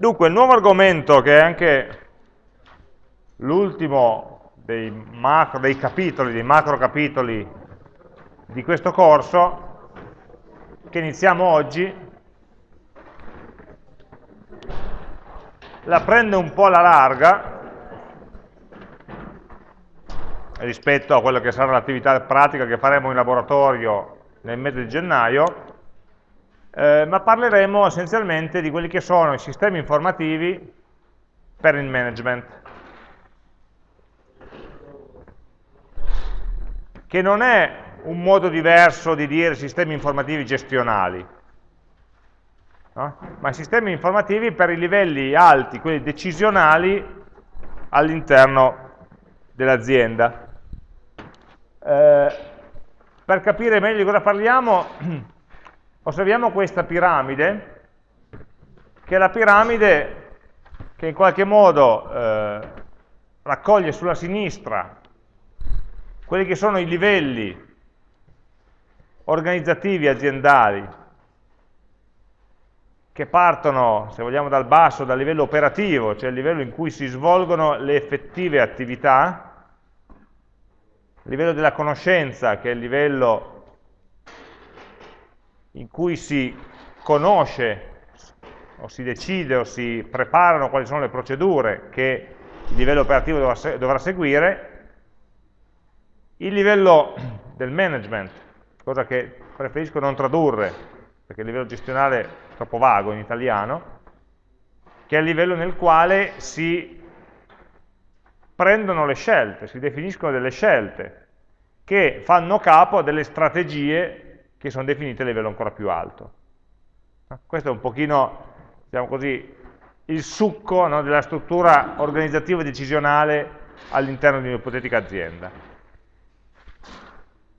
Dunque, il nuovo argomento, che è anche l'ultimo dei, dei capitoli, dei macro capitoli di questo corso, che iniziamo oggi, la prende un po' alla larga rispetto a quello che sarà l'attività pratica che faremo in laboratorio nel mese di gennaio, eh, ma parleremo essenzialmente di quelli che sono i sistemi informativi per il management, che non è un modo diverso di dire sistemi informativi gestionali, no? ma sistemi informativi per i livelli alti, quelli decisionali all'interno dell'azienda. Eh, per capire meglio di cosa parliamo, osserviamo questa piramide, che è la piramide che in qualche modo eh, raccoglie sulla sinistra quelli che sono i livelli organizzativi aziendali che partono, se vogliamo, dal basso, dal livello operativo, cioè il livello in cui si svolgono le effettive attività, il livello della conoscenza, che è il livello in cui si conosce o si decide o si preparano quali sono le procedure che il livello operativo dovrà, dovrà seguire, il livello del management, cosa che preferisco non tradurre, perché il livello gestionale è troppo vago in italiano, che è il livello nel quale si prendono le scelte, si definiscono delle scelte che fanno capo a delle strategie che sono definite a livello ancora più alto. Questo è un pochino, diciamo così, il succo no, della struttura organizzativa e decisionale all'interno di un'ipotetica azienda.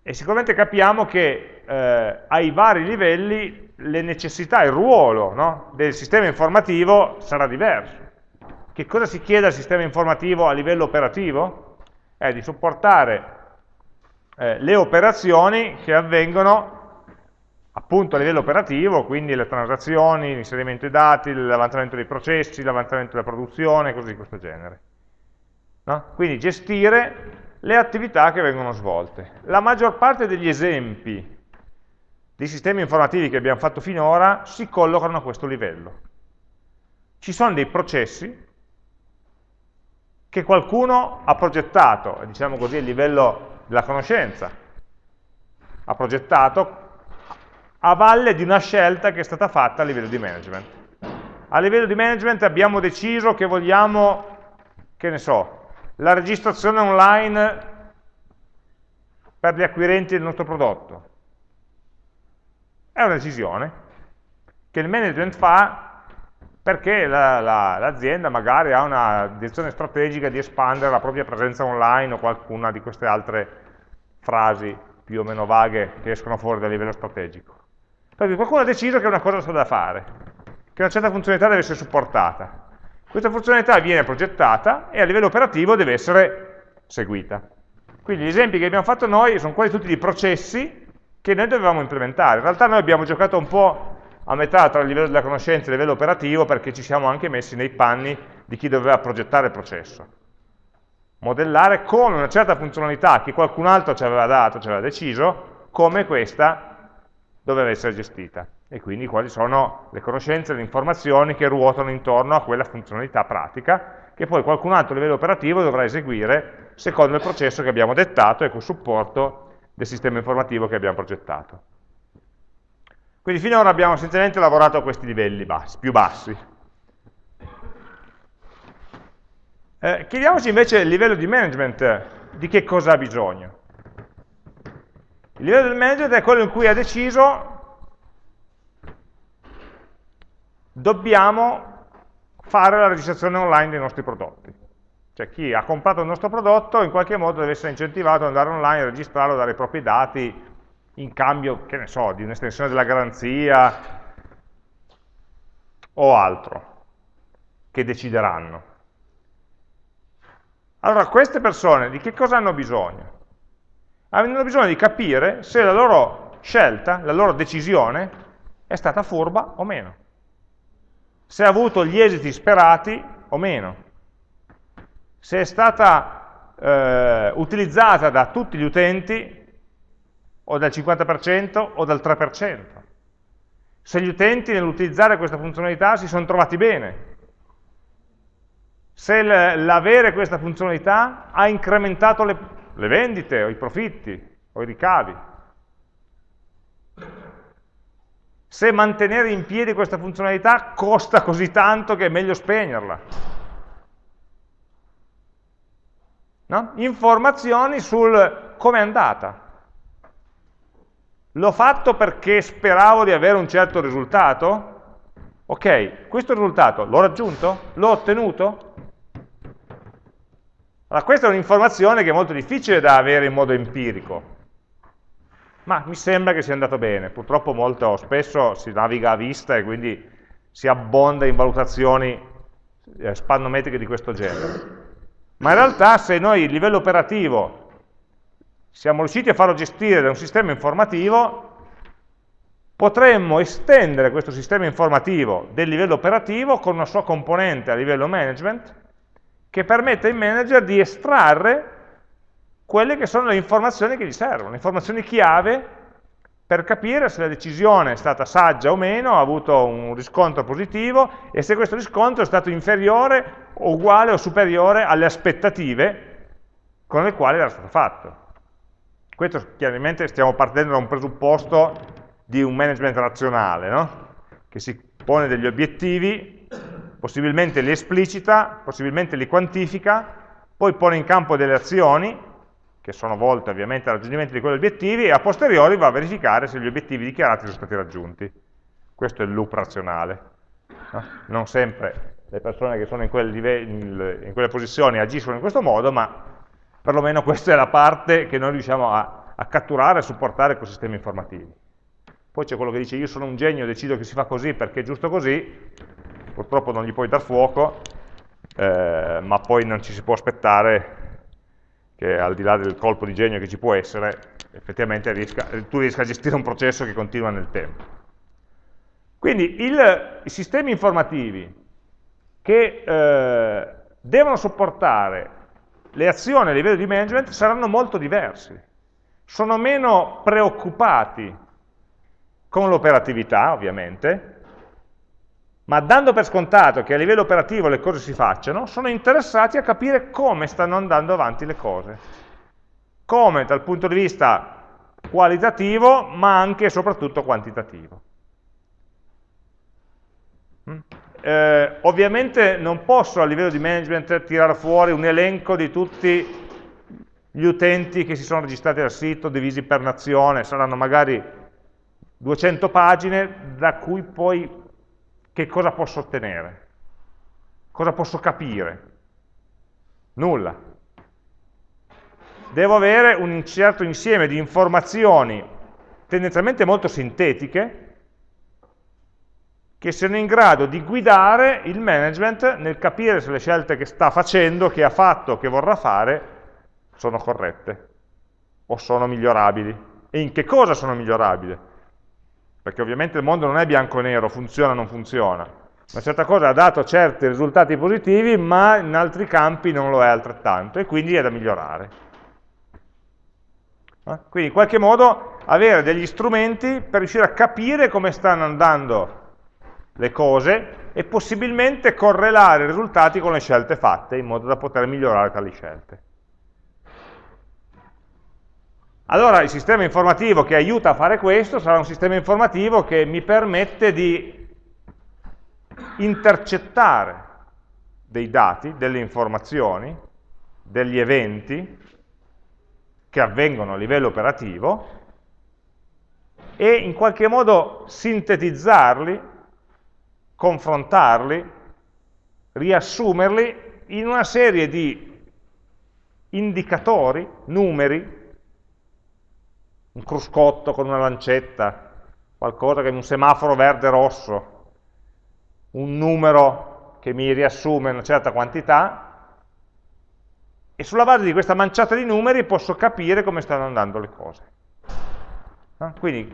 E sicuramente capiamo che eh, ai vari livelli le necessità, il ruolo no, del sistema informativo sarà diverso. Che cosa si chiede al sistema informativo a livello operativo? È di supportare eh, le operazioni che avvengono appunto a livello operativo, quindi le transazioni, l'inserimento dei dati, l'avanzamento dei processi, l'avanzamento della produzione, cose di questo genere. No? Quindi gestire le attività che vengono svolte. La maggior parte degli esempi di sistemi informativi che abbiamo fatto finora si collocano a questo livello. Ci sono dei processi che qualcuno ha progettato, diciamo così a livello della conoscenza, ha progettato a valle di una scelta che è stata fatta a livello di management. A livello di management abbiamo deciso che vogliamo, che ne so, la registrazione online per gli acquirenti del nostro prodotto. È una decisione che il management fa perché l'azienda la, la, magari ha una direzione strategica di espandere la propria presenza online o qualcuna di queste altre frasi più o meno vaghe che escono fuori dal livello strategico. Perché qualcuno ha deciso che una cosa sta da fare, che una certa funzionalità deve essere supportata. Questa funzionalità viene progettata e a livello operativo deve essere seguita. Quindi gli esempi che abbiamo fatto noi sono quasi tutti di processi che noi dovevamo implementare. In realtà noi abbiamo giocato un po' a metà tra il livello della conoscenza e il livello operativo perché ci siamo anche messi nei panni di chi doveva progettare il processo. Modellare come una certa funzionalità che qualcun altro ci aveva dato, ci aveva deciso, come questa doveva essere gestita. E quindi quali sono le conoscenze, le informazioni che ruotano intorno a quella funzionalità pratica che poi qualcun altro a livello operativo dovrà eseguire secondo il processo che abbiamo dettato e con supporto del sistema informativo che abbiamo progettato. Quindi finora abbiamo essenzialmente lavorato a questi livelli bassi, più bassi. Eh, chiediamoci invece il livello di management, di che cosa ha bisogno. Il livello del management è quello in cui ha deciso dobbiamo fare la registrazione online dei nostri prodotti. Cioè chi ha comprato il nostro prodotto in qualche modo deve essere incentivato ad andare online, registrarlo, dare i propri dati, in cambio, che ne so, di un'estensione della garanzia o altro, che decideranno. Allora, queste persone di che cosa hanno bisogno? Hanno bisogno di capire se la loro scelta, la loro decisione è stata furba o meno. se ha avuto gli esiti sperati o meno, se è stata eh, utilizzata da tutti gli utenti o dal 50% o dal 3%, se gli utenti nell'utilizzare questa funzionalità si sono trovati bene, se l'avere questa funzionalità ha incrementato le, le vendite o i profitti o i ricavi, se mantenere in piedi questa funzionalità costa così tanto che è meglio spegnerla. No? Informazioni sul come è andata. L'ho fatto perché speravo di avere un certo risultato? Ok, questo risultato l'ho raggiunto? L'ho ottenuto? Allora, questa è un'informazione che è molto difficile da avere in modo empirico, ma mi sembra che sia andato bene. Purtroppo molto spesso si naviga a vista e quindi si abbonda in valutazioni eh, spannometriche di questo genere. Ma in realtà se noi il livello operativo siamo riusciti a farlo gestire da un sistema informativo, potremmo estendere questo sistema informativo del livello operativo con una sua componente a livello management che permette ai manager di estrarre quelle che sono le informazioni che gli servono, le informazioni chiave per capire se la decisione è stata saggia o meno, ha avuto un riscontro positivo e se questo riscontro è stato inferiore, uguale o superiore alle aspettative con le quali era stato fatto. Questo chiaramente stiamo partendo da un presupposto di un management razionale, no? che si pone degli obiettivi, possibilmente li esplicita, possibilmente li quantifica, poi pone in campo delle azioni che sono volte ovviamente al raggiungimento di quegli obiettivi, e a posteriori va a verificare se gli obiettivi dichiarati sono stati raggiunti. Questo è il loop razionale. No? Non sempre le persone che sono in, quel in, quelle posizioni agiscono in questo modo, ma perlomeno questa è la parte che noi riusciamo a, a catturare e supportare con sistemi informativi. Poi c'è quello che dice io sono un genio, decido che si fa così perché è giusto così, purtroppo non gli puoi dar fuoco, eh, ma poi non ci si può aspettare che al di là del colpo di genio che ci può essere, effettivamente riesca, tu riesca a gestire un processo che continua nel tempo. Quindi il, i sistemi informativi che eh, devono sopportare le azioni a livello di management saranno molto diversi. Sono meno preoccupati con l'operatività, ovviamente, ma dando per scontato che a livello operativo le cose si facciano, sono interessati a capire come stanno andando avanti le cose. Come dal punto di vista qualitativo, ma anche e soprattutto quantitativo. Mm? Eh, ovviamente non posso a livello di management tirare fuori un elenco di tutti gli utenti che si sono registrati al sito, divisi per nazione, saranno magari 200 pagine da cui poi che cosa posso ottenere? Cosa posso capire? Nulla. Devo avere un certo insieme di informazioni tendenzialmente molto sintetiche che siano in grado di guidare il management nel capire se le scelte che sta facendo, che ha fatto, che vorrà fare, sono corrette o sono migliorabili e in che cosa sono migliorabili perché ovviamente il mondo non è bianco e nero, funziona o non funziona. Una certa cosa ha dato certi risultati positivi, ma in altri campi non lo è altrettanto, e quindi è da migliorare. Eh? Quindi in qualche modo avere degli strumenti per riuscire a capire come stanno andando le cose e possibilmente correlare i risultati con le scelte fatte, in modo da poter migliorare tali scelte. Allora il sistema informativo che aiuta a fare questo sarà un sistema informativo che mi permette di intercettare dei dati, delle informazioni, degli eventi che avvengono a livello operativo e in qualche modo sintetizzarli, confrontarli, riassumerli in una serie di indicatori, numeri, un cruscotto con una lancetta, qualcosa che è un semaforo verde-rosso, un numero che mi riassume una certa quantità, e sulla base di questa manciata di numeri posso capire come stanno andando le cose. Quindi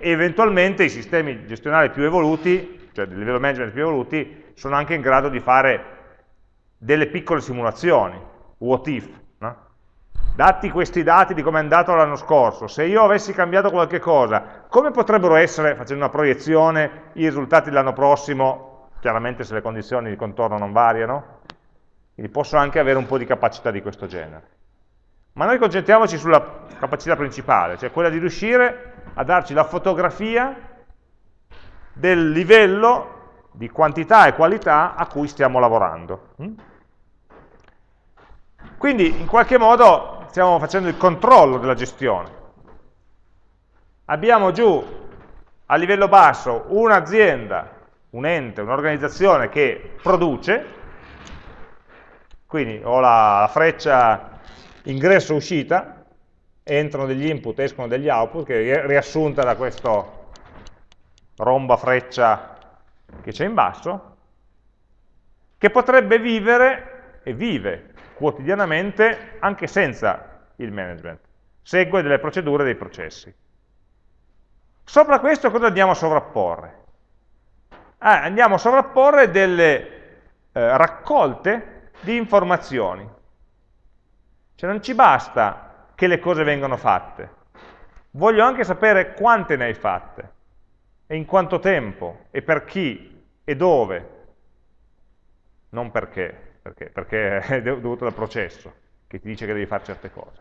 eventualmente i sistemi gestionali più evoluti cioè di livello management più evoluti, sono anche in grado di fare delle piccole simulazioni, what if? Dati questi dati di come è andato l'anno scorso, se io avessi cambiato qualche cosa, come potrebbero essere, facendo una proiezione, i risultati dell'anno prossimo, chiaramente se le condizioni di contorno non variano, quindi posso anche avere un po' di capacità di questo genere. Ma noi concentriamoci sulla capacità principale, cioè quella di riuscire a darci la fotografia del livello di quantità e qualità a cui stiamo lavorando. Quindi in qualche modo stiamo facendo il controllo della gestione. Abbiamo giù a livello basso un'azienda, un ente, un'organizzazione che produce, quindi ho la, freccia ingresso-uscita, entrano degli input, escono degli output, che è riassunta da questo romba freccia che c'è in basso, che potrebbe vivere, e vive quotidianamente, anche senza il management. Segue delle procedure dei processi. Sopra questo cosa andiamo a sovrapporre? Ah, andiamo a sovrapporre delle eh, raccolte di informazioni. Cioè non ci basta che le cose vengano fatte, voglio anche sapere quante ne hai fatte, e in quanto tempo, e per chi, e dove. Non perché, perché, perché è dovuto dal processo, che ti dice che devi fare certe cose.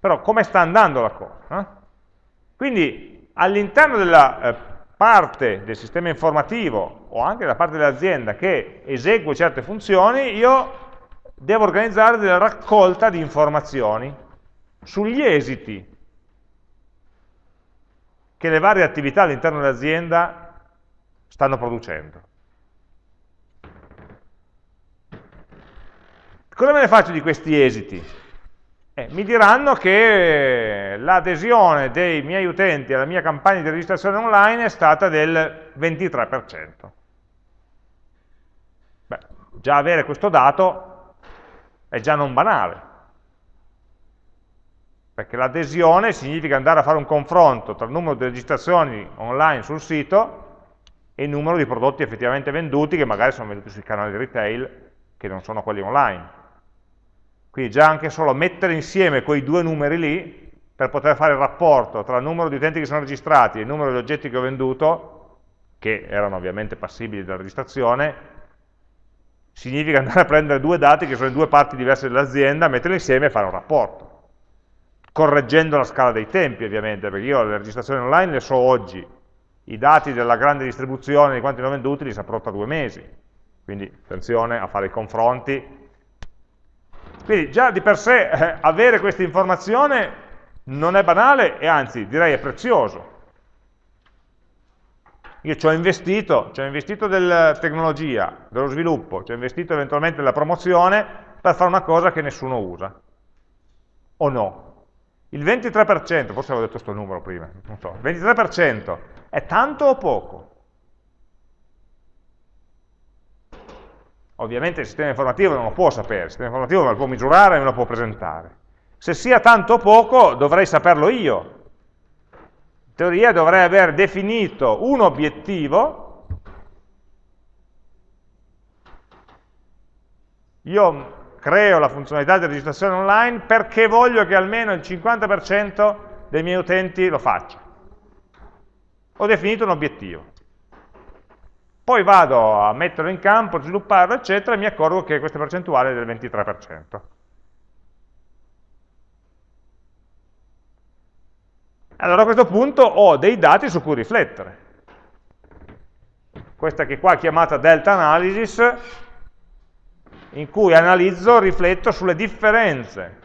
Però come sta andando la cosa? Eh? Quindi all'interno della eh, parte del sistema informativo o anche da parte dell'azienda che esegue certe funzioni, io devo organizzare della raccolta di informazioni sugli esiti che le varie attività all'interno dell'azienda stanno producendo. Cosa me ne faccio di questi esiti? Eh, mi diranno che l'adesione dei miei utenti alla mia campagna di registrazione online è stata del 23%. Beh, già avere questo dato è già non banale, perché l'adesione significa andare a fare un confronto tra il numero di registrazioni online sul sito e il numero di prodotti effettivamente venduti, che magari sono venduti sui canali retail, che non sono quelli online. Quindi già anche solo mettere insieme quei due numeri lì, per poter fare il rapporto tra il numero di utenti che sono registrati e il numero di oggetti che ho venduto, che erano ovviamente passibili della registrazione, significa andare a prendere due dati che sono in due parti diverse dell'azienda, metterli insieme e fare un rapporto, correggendo la scala dei tempi ovviamente, perché io le registrazioni online le so oggi, i dati della grande distribuzione di quanti ne ho venduti li saprò tra due mesi, quindi attenzione a fare i confronti. Quindi già di per sé eh, avere questa informazione non è banale e anzi direi è prezioso, io ci ho investito, ci ho investito della tecnologia, dello sviluppo, ci ho investito eventualmente nella promozione per fare una cosa che nessuno usa. O no? Il 23%, forse avevo detto questo numero prima, non so, il 23% è tanto o poco? Ovviamente il sistema informativo non lo può sapere, il sistema informativo me lo può misurare e me lo può presentare. Se sia tanto o poco dovrei saperlo io, teoria dovrei aver definito un obiettivo, io creo la funzionalità di registrazione online perché voglio che almeno il 50% dei miei utenti lo faccia. Ho definito un obiettivo. Poi vado a metterlo in campo, svilupparlo, eccetera, e mi accorgo che questa percentuale è del 23%. Allora a questo punto ho dei dati su cui riflettere. Questa che qua è chiamata delta analysis, in cui analizzo, rifletto sulle differenze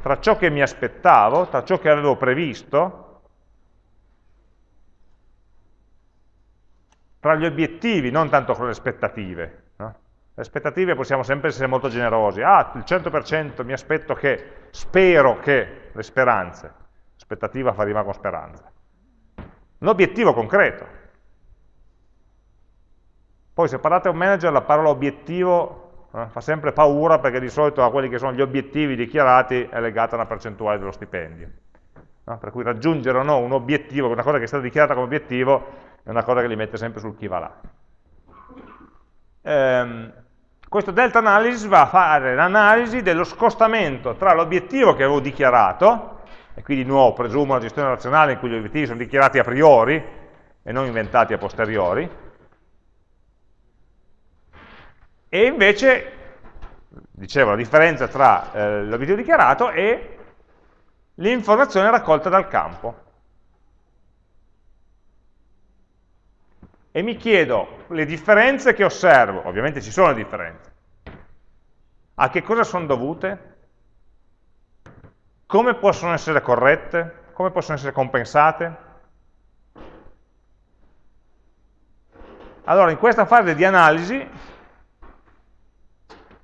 tra ciò che mi aspettavo, tra ciò che avevo previsto, tra gli obiettivi, non tanto con le aspettative. No? Le aspettative possiamo sempre essere molto generosi. Ah, il 100% mi aspetto che, spero che, le speranze aspettativa fa rima con speranza. Un obiettivo concreto. Poi se parlate a un manager la parola obiettivo eh, fa sempre paura perché di solito a quelli che sono gli obiettivi dichiarati è legata a una percentuale dello stipendio. No? Per cui raggiungere o no un obiettivo, una cosa che è stata dichiarata come obiettivo, è una cosa che li mette sempre sul chi va là. Ehm, questo delta analysis va a fare l'analisi dello scostamento tra l'obiettivo che avevo dichiarato, e quindi di nuovo presumo una gestione razionale in cui gli obiettivi sono dichiarati a priori e non inventati a posteriori, e invece, dicevo, la differenza tra eh, l'obiettivo dichiarato e l'informazione raccolta dal campo. E mi chiedo le differenze che osservo, ovviamente ci sono differenze, a che cosa sono dovute, come possono essere corrette, come possono essere compensate. Allora, in questa fase di analisi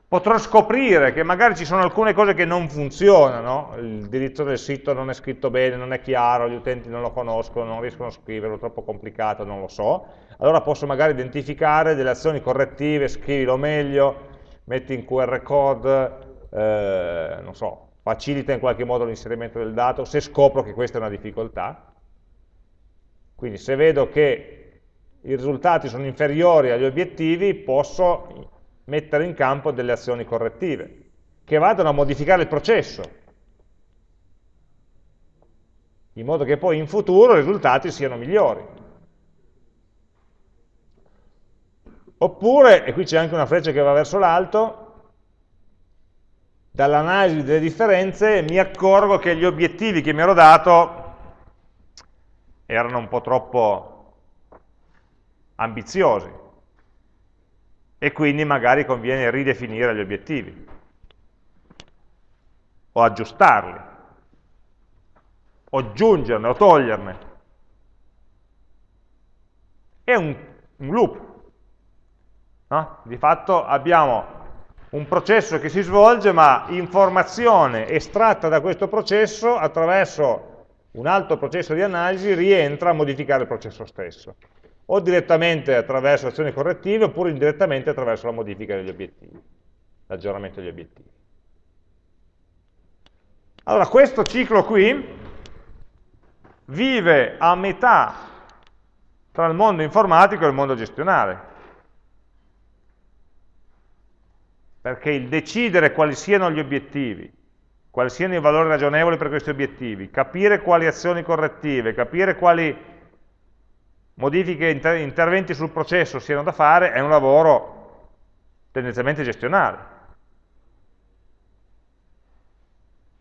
potrò scoprire che magari ci sono alcune cose che non funzionano, il diritto del sito non è scritto bene, non è chiaro, gli utenti non lo conoscono, non riescono a scriverlo, è troppo complicato, non lo so, allora posso magari identificare delle azioni correttive, scrivilo meglio, metti in QR code, eh, non so, facilita in qualche modo l'inserimento del dato, se scopro che questa è una difficoltà. Quindi se vedo che i risultati sono inferiori agli obiettivi, posso mettere in campo delle azioni correttive, che vadano a modificare il processo, in modo che poi in futuro i risultati siano migliori. Oppure, e qui c'è anche una freccia che va verso l'alto, dall'analisi delle differenze mi accorgo che gli obiettivi che mi ero dato erano un po' troppo ambiziosi e quindi magari conviene ridefinire gli obiettivi o aggiustarli o aggiungerne o toglierne. È un, un loop, No? Di fatto abbiamo un processo che si svolge, ma informazione estratta da questo processo attraverso un altro processo di analisi rientra a modificare il processo stesso, o direttamente attraverso azioni correttive, oppure indirettamente attraverso la modifica degli obiettivi, l'aggiornamento degli obiettivi. Allora, questo ciclo qui vive a metà tra il mondo informatico e il mondo gestionale. Perché il decidere quali siano gli obiettivi, quali siano i valori ragionevoli per questi obiettivi, capire quali azioni correttive, capire quali modifiche, inter interventi sul processo siano da fare, è un lavoro tendenzialmente gestionale.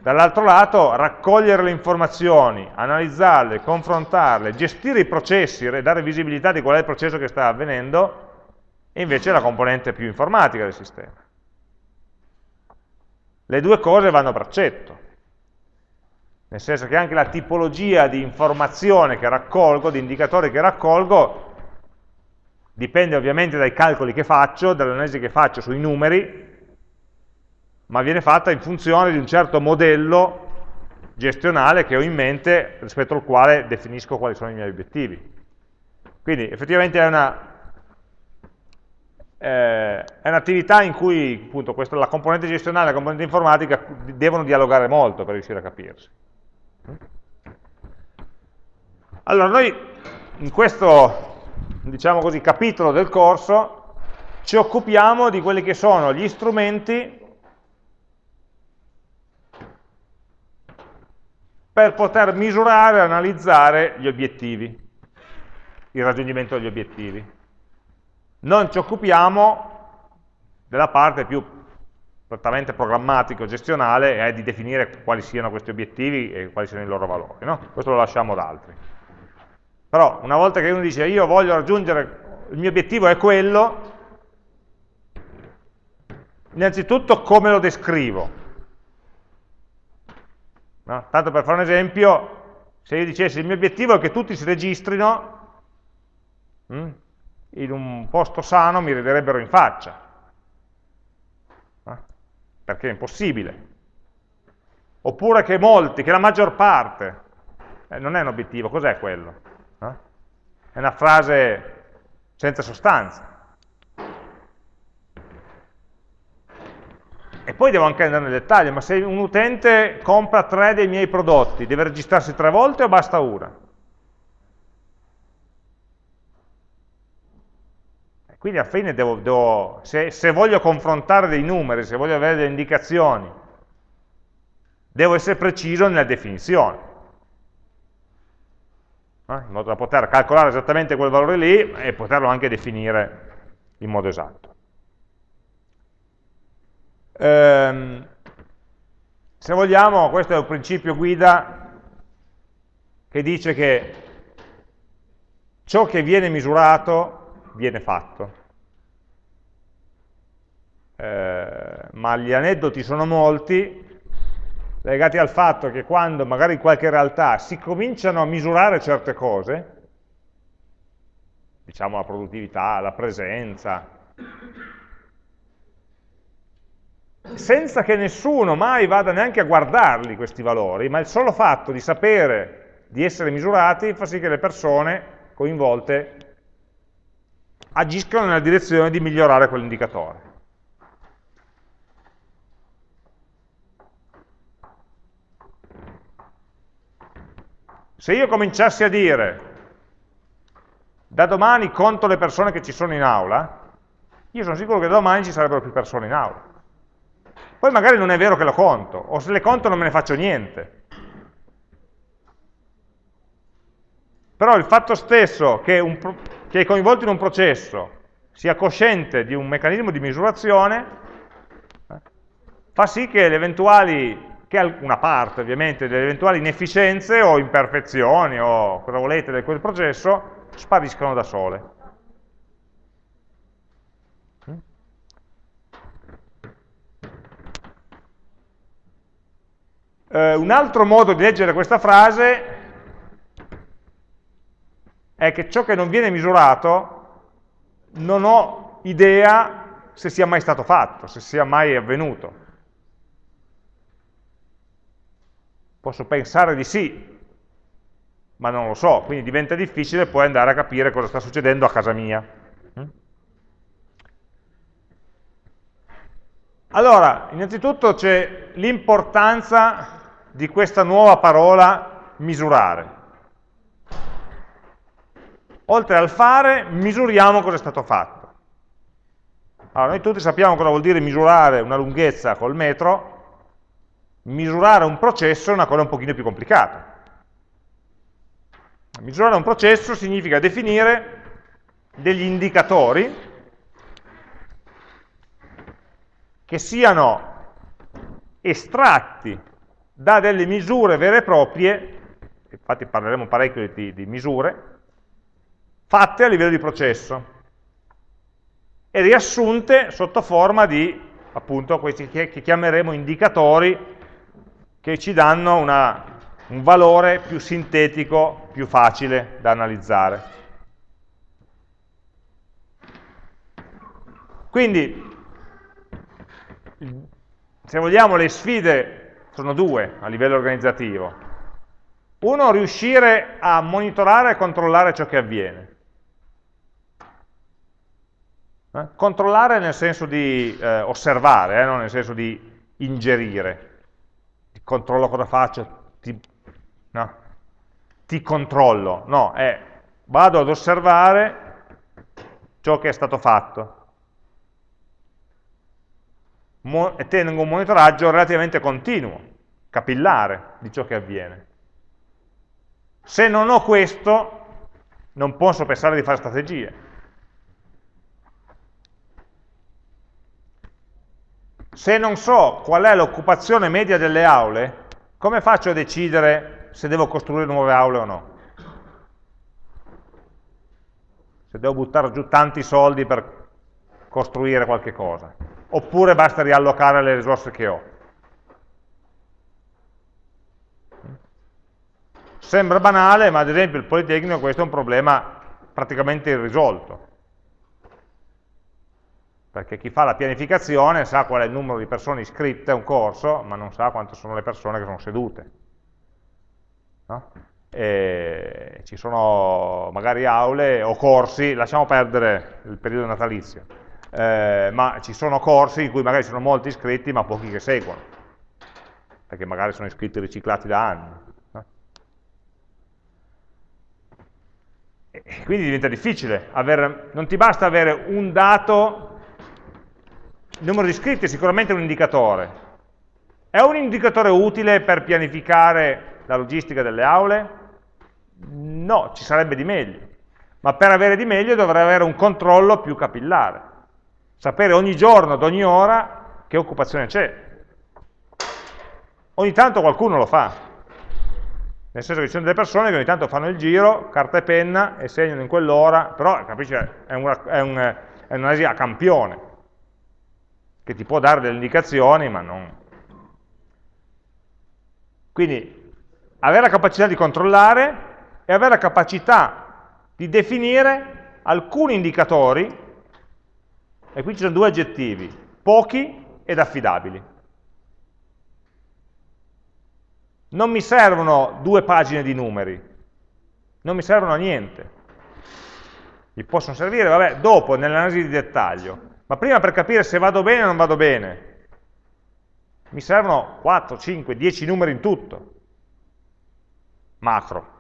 Dall'altro lato, raccogliere le informazioni, analizzarle, confrontarle, gestire i processi, dare visibilità di qual è il processo che sta avvenendo, è invece la componente più informatica del sistema. Le due cose vanno a braccetto, nel senso che anche la tipologia di informazione che raccolgo, di indicatori che raccolgo, dipende ovviamente dai calcoli che faccio, dall'analisi che faccio sui numeri, ma viene fatta in funzione di un certo modello gestionale che ho in mente rispetto al quale definisco quali sono i miei obiettivi. Quindi effettivamente è una eh, è un'attività in cui appunto, questa, la componente gestionale e la componente informatica devono dialogare molto per riuscire a capirsi. Allora, noi in questo, diciamo così, capitolo del corso ci occupiamo di quelli che sono gli strumenti per poter misurare e analizzare gli obiettivi, il raggiungimento degli obiettivi non ci occupiamo della parte più prettamente programmatico-gestionale, è di definire quali siano questi obiettivi e quali siano i loro valori. No? Questo lo lasciamo ad altri. Però una volta che uno dice io voglio raggiungere, il mio obiettivo è quello, innanzitutto come lo descrivo? No? Tanto per fare un esempio, se io dicessi il mio obiettivo è che tutti si registrino, hm, in un posto sano mi riderebbero in faccia, eh? perché è impossibile. Oppure che molti, che la maggior parte, eh, non è un obiettivo, cos'è quello? Eh? È una frase senza sostanza. E poi devo anche andare nel dettaglio, ma se un utente compra tre dei miei prodotti, deve registrarsi tre volte o basta una? Quindi alla fine devo, devo, se, se voglio confrontare dei numeri, se voglio avere delle indicazioni, devo essere preciso nella definizione, eh? in modo da poter calcolare esattamente quel valore lì e poterlo anche definire in modo esatto. Ehm, se vogliamo, questo è un principio guida che dice che ciò che viene misurato viene fatto. Eh, ma gli aneddoti sono molti legati al fatto che quando magari in qualche realtà si cominciano a misurare certe cose, diciamo la produttività, la presenza, senza che nessuno mai vada neanche a guardarli questi valori, ma il solo fatto di sapere di essere misurati fa sì che le persone coinvolte agiscano nella direzione di migliorare quell'indicatore. Se io cominciassi a dire, da domani conto le persone che ci sono in aula, io sono sicuro che da domani ci sarebbero più persone in aula. Poi magari non è vero che lo conto, o se le conto non me ne faccio niente. Però il fatto stesso che, un, che è coinvolto in un processo sia cosciente di un meccanismo di misurazione, eh, fa sì che che una parte ovviamente delle eventuali inefficienze o imperfezioni o cosa volete di quel processo spariscono da sole. Eh, un altro modo di leggere questa frase è che ciò che non viene misurato non ho idea se sia mai stato fatto, se sia mai avvenuto. Posso pensare di sì, ma non lo so, quindi diventa difficile poi andare a capire cosa sta succedendo a casa mia. Mm? Allora, innanzitutto c'è l'importanza di questa nuova parola misurare. Oltre al fare, misuriamo cosa è stato fatto. Allora, noi tutti sappiamo cosa vuol dire misurare una lunghezza col metro, misurare un processo è una cosa un pochino più complicata. Misurare un processo significa definire degli indicatori che siano estratti da delle misure vere e proprie, infatti parleremo parecchio di, di misure, fatte a livello di processo e riassunte sotto forma di appunto questi che chiameremo indicatori che ci danno una, un valore più sintetico, più facile da analizzare. Quindi, se vogliamo, le sfide sono due a livello organizzativo. Uno, riuscire a monitorare e controllare ciò che avviene. Eh? Controllare nel senso di eh, osservare, eh, non nel senso di ingerire controllo cosa faccio, ti, no, ti controllo, no, è vado ad osservare ciò che è stato fatto Mo e tengo un monitoraggio relativamente continuo, capillare di ciò che avviene. Se non ho questo, non posso pensare di fare strategie. Se non so qual è l'occupazione media delle aule, come faccio a decidere se devo costruire nuove aule o no? Se devo buttare giù tanti soldi per costruire qualche cosa. Oppure basta riallocare le risorse che ho. Sembra banale, ma ad esempio il Politecnico questo è un problema praticamente irrisolto perché chi fa la pianificazione sa qual è il numero di persone iscritte a un corso, ma non sa quante sono le persone che sono sedute. No? ci sono magari aule o corsi, lasciamo perdere il periodo natalizio, eh, ma ci sono corsi in cui magari sono molti iscritti ma pochi che seguono, perché magari sono iscritti riciclati da anni. E quindi diventa difficile, avere, non ti basta avere un dato, il numero di iscritti è sicuramente un indicatore. È un indicatore utile per pianificare la logistica delle aule? No, ci sarebbe di meglio. Ma per avere di meglio dovrei avere un controllo più capillare. Sapere ogni giorno, ad ogni ora, che occupazione c'è. Ogni tanto qualcuno lo fa, nel senso che ci sono delle persone che ogni tanto fanno il giro, carta e penna, e segnano in quell'ora, però capisci, è, una, è, un, un'analisi a campione, che ti può dare delle indicazioni, ma non... Quindi avere la capacità di controllare e avere la capacità di definire alcuni indicatori, e qui ci sono due aggettivi, pochi ed affidabili. non mi servono due pagine di numeri, non mi servono a niente. Mi possono servire, vabbè, dopo, nell'analisi di dettaglio. Ma prima per capire se vado bene o non vado bene, mi servono 4, 5, 10 numeri in tutto, macro.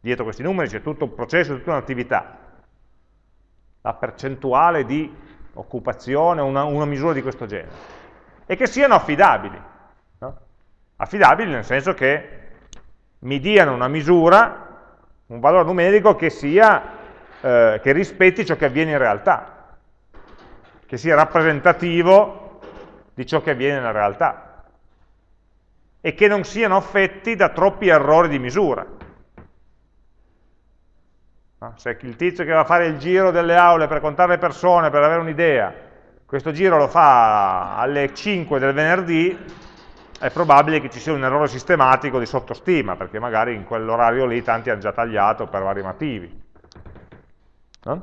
Dietro questi numeri c'è tutto un processo, tutta un'attività. La percentuale di occupazione, una, una misura di questo genere. E che siano affidabili. Affidabili nel senso che mi diano una misura, un valore numerico che, sia, eh, che rispetti ciò che avviene in realtà, che sia rappresentativo di ciò che avviene nella realtà e che non siano affetti da troppi errori di misura. Se il tizio che va a fare il giro delle aule per contare le persone, per avere un'idea, questo giro lo fa alle 5 del venerdì, è probabile che ci sia un errore sistematico di sottostima, perché magari in quell'orario lì tanti hanno già tagliato per vari motivi. No?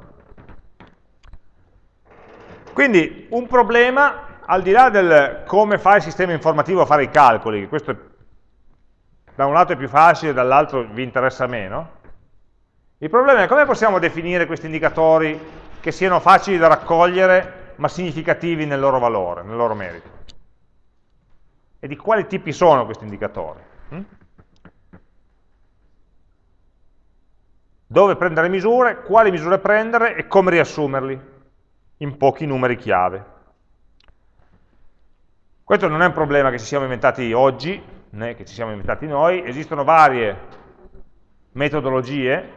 Quindi un problema, al di là del come fa il sistema informativo a fare i calcoli, questo è, da un lato è più facile, dall'altro vi interessa meno, il problema è come possiamo definire questi indicatori che siano facili da raccogliere, ma significativi nel loro valore, nel loro merito e di quali tipi sono questi indicatori. Hm? Dove prendere misure, quali misure prendere e come riassumerli in pochi numeri chiave. Questo non è un problema che ci siamo inventati oggi, né che ci siamo inventati noi, esistono varie metodologie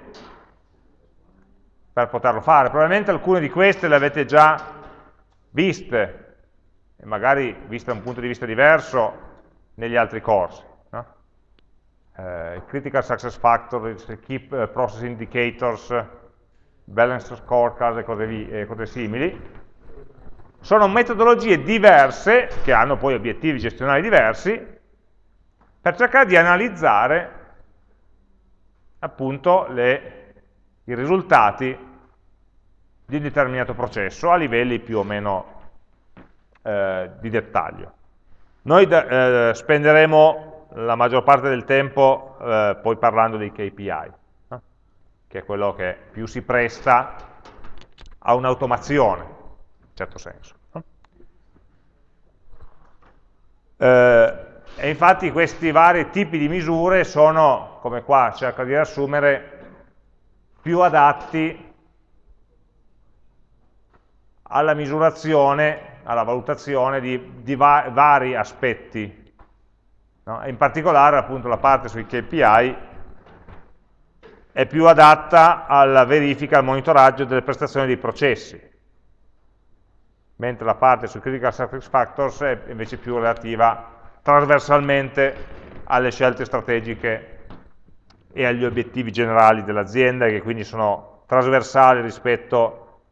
per poterlo fare. Probabilmente alcune di queste le avete già viste e magari vista da un punto di vista diverso negli altri corsi. No? Eh, critical Success Factors, Keep uh, Process Indicators, Balance Scorecard e cose, e cose simili, sono metodologie diverse, che hanno poi obiettivi gestionali diversi, per cercare di analizzare appunto le, i risultati di un determinato processo a livelli più o meno eh, di dettaglio. Noi eh, spenderemo la maggior parte del tempo eh, poi parlando dei KPI? Che è quello che più si presta a un'automazione, in certo senso. Eh, e infatti questi vari tipi di misure sono, come qua cerco di riassumere, più adatti alla misurazione alla valutazione di, di va vari aspetti. No? in particolare appunto la parte sui KPI è più adatta alla verifica, al monitoraggio delle prestazioni dei processi, mentre la parte sui Critical Success Factors è invece più relativa trasversalmente alle scelte strategiche e agli obiettivi generali dell'azienda, che quindi sono trasversali rispetto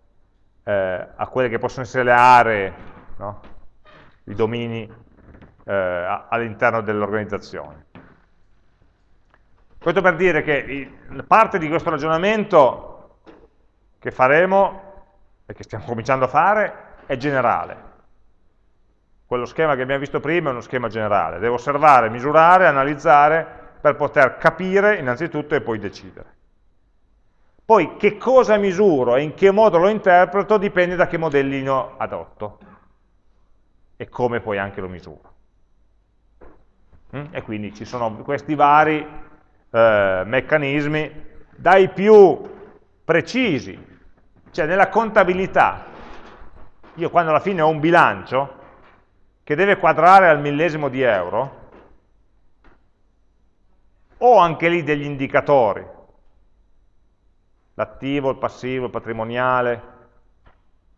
eh, a quelle che possono essere le aree, no? i domini eh, all'interno dell'organizzazione. Questo per dire che parte di questo ragionamento che faremo e che stiamo cominciando a fare è generale. Quello schema che abbiamo visto prima è uno schema generale. Devo osservare, misurare, analizzare per poter capire innanzitutto e poi decidere. Poi che cosa misuro e in che modo lo interpreto dipende da che modellino adotto e come poi anche lo misuro. Mm? E quindi ci sono questi vari eh, meccanismi dai più precisi, cioè nella contabilità, io quando alla fine ho un bilancio che deve quadrare al millesimo di euro, ho anche lì degli indicatori, l'attivo, il passivo, il patrimoniale,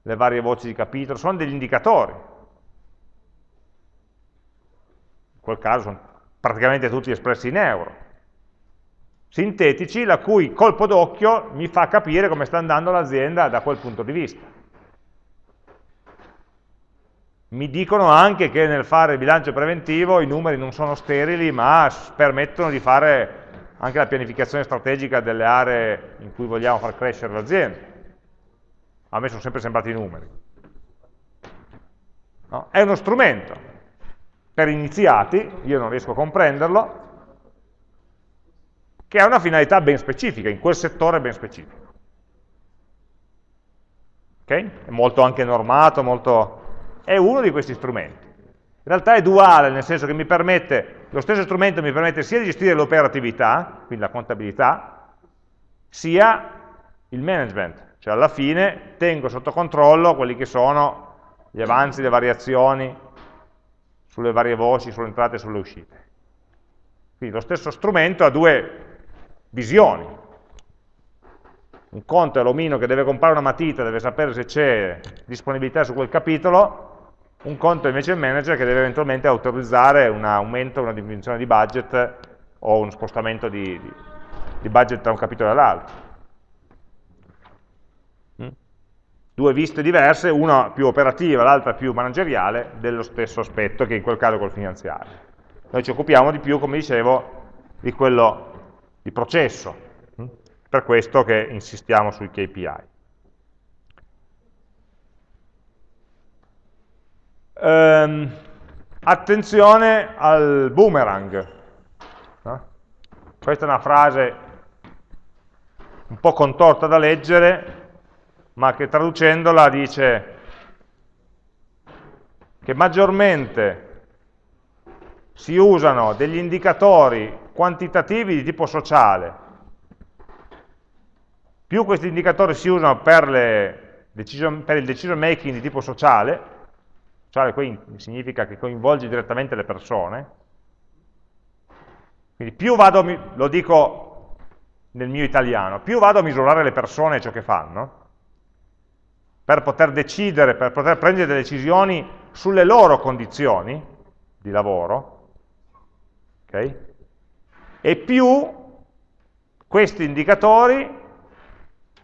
le varie voci di capitolo, sono degli indicatori. In quel caso sono praticamente tutti espressi in euro. Sintetici, la cui colpo d'occhio mi fa capire come sta andando l'azienda da quel punto di vista. Mi dicono anche che nel fare il bilancio preventivo i numeri non sono sterili, ma permettono di fare anche la pianificazione strategica delle aree in cui vogliamo far crescere l'azienda. A me sono sempre sembrati i numeri. No? È uno strumento per iniziati, io non riesco a comprenderlo, che ha una finalità ben specifica, in quel settore ben specifico. Okay? È molto anche normato, molto... è uno di questi strumenti. In realtà è duale, nel senso che mi permette, lo stesso strumento mi permette sia di gestire l'operatività, quindi la contabilità, sia il management, cioè alla fine tengo sotto controllo quelli che sono gli avanzi, le variazioni sulle varie voci, sulle entrate e sulle uscite. Quindi lo stesso strumento ha due visioni. Un conto è l'omino che deve comprare una matita, deve sapere se c'è disponibilità su quel capitolo, un conto invece è il manager che deve eventualmente autorizzare un aumento, una diminuzione di budget o uno spostamento di, di, di budget da un capitolo all'altro. due viste diverse, una più operativa, l'altra più manageriale, dello stesso aspetto, che in quel caso col finanziario. Noi ci occupiamo di più, come dicevo, di quello di processo, per questo che insistiamo sui KPI. Ehm, attenzione al boomerang. No? Questa è una frase un po' contorta da leggere, ma che traducendola dice che maggiormente si usano degli indicatori quantitativi di tipo sociale, più questi indicatori si usano per, decision, per il decision making di tipo sociale, sociale qui significa che coinvolge direttamente le persone, quindi più vado, lo dico nel mio italiano, più vado a misurare le persone e ciò che fanno, per poter decidere, per poter prendere delle decisioni sulle loro condizioni di lavoro, okay? e più questi indicatori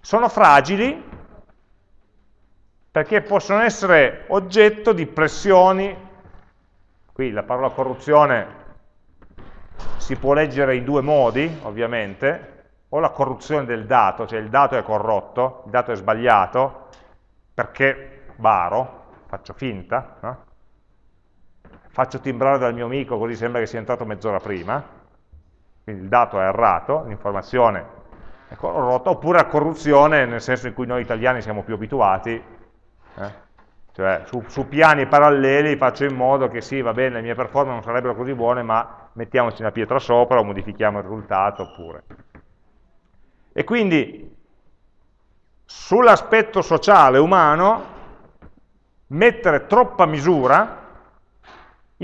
sono fragili perché possono essere oggetto di pressioni, qui la parola corruzione si può leggere in due modi, ovviamente, o la corruzione del dato, cioè il dato è corrotto, il dato è sbagliato, perché baro, faccio finta, no? Faccio timbrare dal mio amico così sembra che sia entrato mezz'ora prima, quindi il dato è errato, l'informazione è corrotta, oppure la corruzione nel senso in cui noi italiani siamo più abituati, eh? cioè su, su, piani paralleli faccio in modo che sì, va bene, le mie performance non sarebbero così buone, ma mettiamoci una pietra sopra o modifichiamo il risultato, oppure. E quindi sull'aspetto sociale umano mettere troppa misura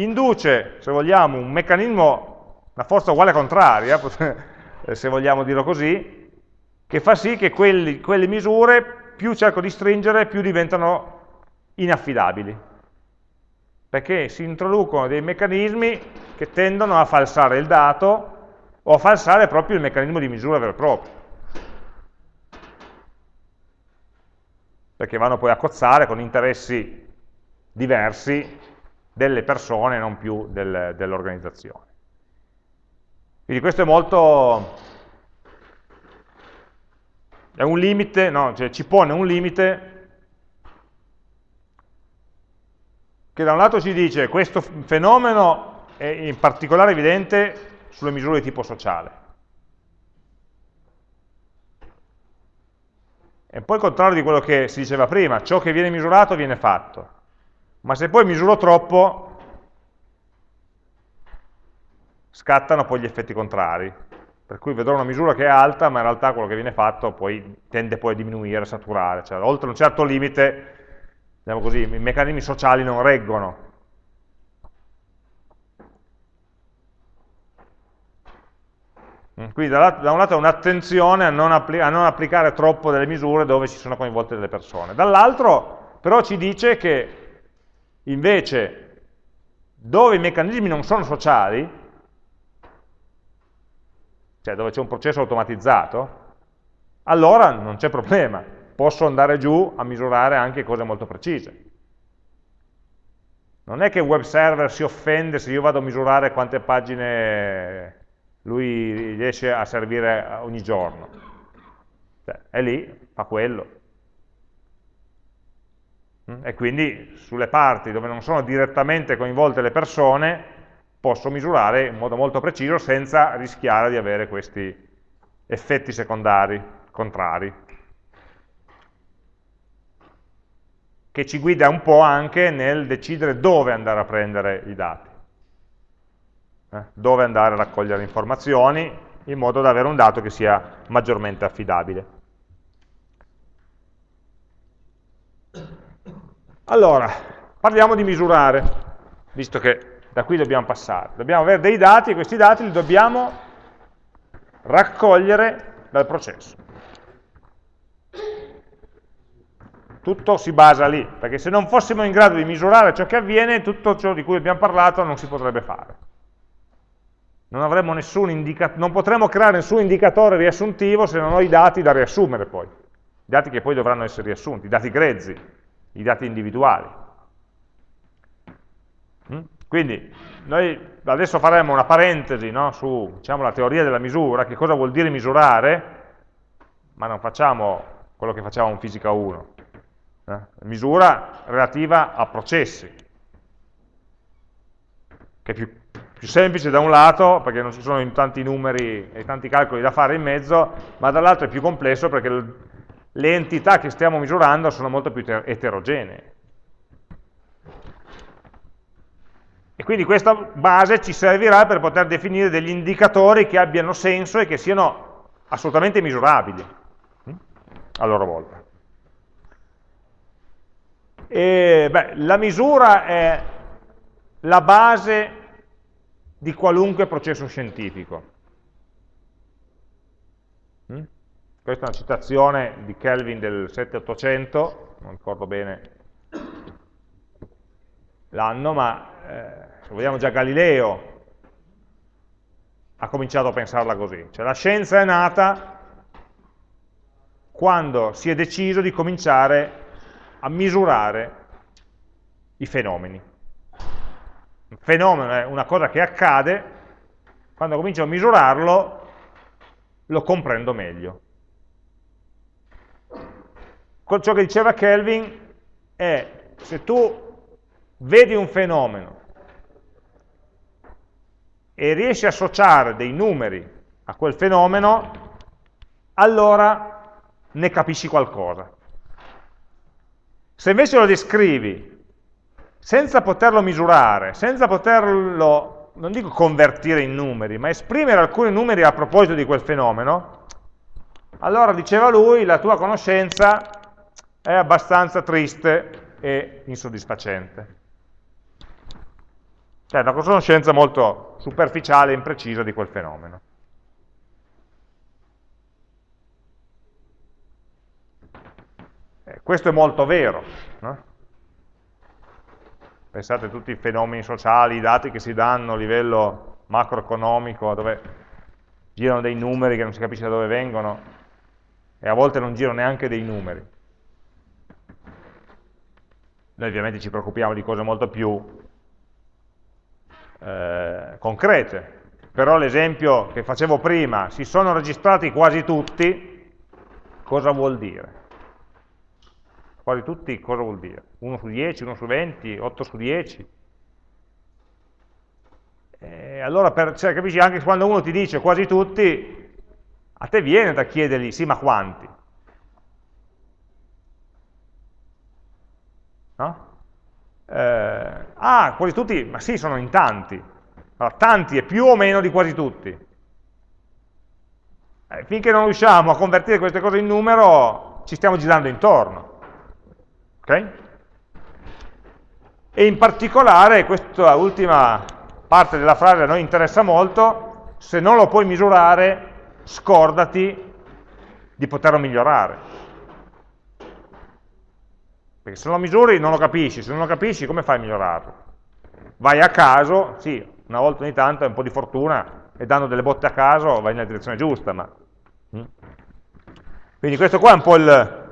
induce, se vogliamo, un meccanismo, una forza uguale contraria, se vogliamo dirlo così, che fa sì che quelli, quelle misure più cerco di stringere, più diventano inaffidabili. Perché si introducono dei meccanismi che tendono a falsare il dato o a falsare proprio il meccanismo di misura vero e proprio. perché vanno poi a cozzare con interessi diversi delle persone, non più del, dell'organizzazione. Quindi questo è molto... è un limite, no, cioè ci pone un limite che da un lato ci dice questo fenomeno è in particolare evidente sulle misure di tipo sociale, È un po' il contrario di quello che si diceva prima, ciò che viene misurato viene fatto. Ma se poi misuro troppo, scattano poi gli effetti contrari. per cui vedrò una misura che è alta, ma in realtà quello che viene fatto poi tende poi a diminuire, a saturare, cioè oltre un certo limite, diciamo così, i meccanismi sociali non reggono. Mm, quindi da, un lato è un'attenzione a, a non applicare troppo delle misure dove ci sono coinvolte delle persone, dall'altro però ci dice che invece dove i meccanismi non sono sociali, cioè dove c'è un processo automatizzato, allora non c'è problema, posso andare giù a misurare anche cose molto precise. Non è che il web server si offende se io vado a misurare quante pagine lui riesce a servire ogni giorno. Cioè, è lì, fa quello. E quindi sulle parti dove non sono direttamente coinvolte le persone, posso misurare in modo molto preciso senza rischiare di avere questi effetti secondari, contrari, che ci guida un po' anche nel decidere dove andare a prendere i dati, eh? dove andare a raccogliere informazioni, in modo da avere un dato che sia maggiormente affidabile. Allora, parliamo di misurare, visto che da qui dobbiamo passare. Dobbiamo avere dei dati e questi dati li dobbiamo raccogliere dal processo. Tutto si basa lì, perché se non fossimo in grado di misurare ciò che avviene, tutto ciò di cui abbiamo parlato non si potrebbe fare. Non, non potremo creare nessun indicatore riassuntivo se non ho i dati da riassumere poi. I dati che poi dovranno essere riassunti, i dati grezzi, i dati individuali. Mm? Quindi noi adesso faremo una parentesi no, su diciamo, la teoria della misura, che cosa vuol dire misurare, ma non facciamo quello che facciamo in fisica 1. Eh? Misura relativa a processi, che è più, più semplice da un lato, perché non ci sono tanti numeri e tanti calcoli da fare in mezzo, ma dall'altro è più complesso perché le entità che stiamo misurando sono molto più eterogenee. E quindi questa base ci servirà per poter definire degli indicatori che abbiano senso e che siano assolutamente misurabili hm? a loro volta. E, beh, la misura è la base di qualunque processo scientifico. Questa è una citazione di Kelvin del 7800, non ricordo bene l'anno, ma eh, se vogliamo già Galileo ha cominciato a pensarla così, cioè la scienza è nata quando si è deciso di cominciare a misurare i fenomeni. Un fenomeno è una cosa che accade, quando comincio a misurarlo lo comprendo meglio. Ciò che diceva Kelvin è se tu vedi un fenomeno e riesci a associare dei numeri a quel fenomeno, allora ne capisci qualcosa. Se invece lo descrivi senza poterlo misurare, senza poterlo, non dico convertire in numeri, ma esprimere alcuni numeri a proposito di quel fenomeno, allora diceva lui, la tua conoscenza è abbastanza triste e insoddisfacente. Cioè una conoscenza molto superficiale e imprecisa di quel fenomeno. Eh, questo è molto vero. No? Pensate a tutti i fenomeni sociali, i dati che si danno a livello macroeconomico, dove girano dei numeri che non si capisce da dove vengono, e a volte non girano neanche dei numeri. Noi ovviamente ci preoccupiamo di cose molto più eh, concrete. Però l'esempio che facevo prima, si sono registrati quasi tutti, cosa vuol dire? Quasi tutti cosa vuol dire? 1 su 10, 1 su 20, 8 su 10? E allora, per, cioè, capisci, anche quando uno ti dice quasi tutti, a te viene da chiedergli, sì, ma quanti? No? eh, ah, quasi tutti, ma sì, sono in tanti. Allora, tanti è più o meno di quasi tutti. eh, finché non riusciamo a convertire queste cose in numero, ci stiamo girando intorno. Ok? E in particolare, questa ultima parte della frase a noi interessa molto, se non lo puoi misurare, scordati di poterlo migliorare. Perché se lo misuri non lo capisci, se non lo capisci come fai a migliorarlo? Vai a caso, sì, una volta ogni tanto è un po' di fortuna, e dando delle botte a caso vai nella direzione giusta. Ma... Mm. Quindi questo qua è un po' il,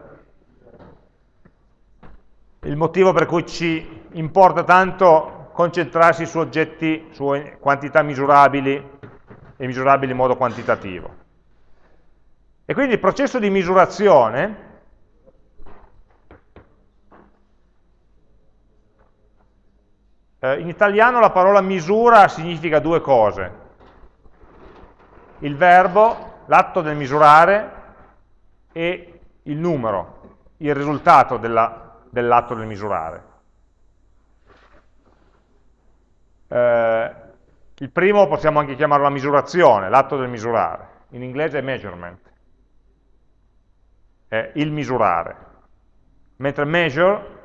il motivo per cui ci importa tanto concentrarsi su oggetti, su quantità misurabili e misurabili in modo quantitativo. E quindi il processo di misurazione eh, in italiano la parola misura significa due cose il verbo, l'atto del misurare e il numero, il risultato dell'atto del misurare. Eh, il primo possiamo anche chiamarlo la misurazione, l'atto del misurare. In inglese è measurement, è il misurare. Mentre measure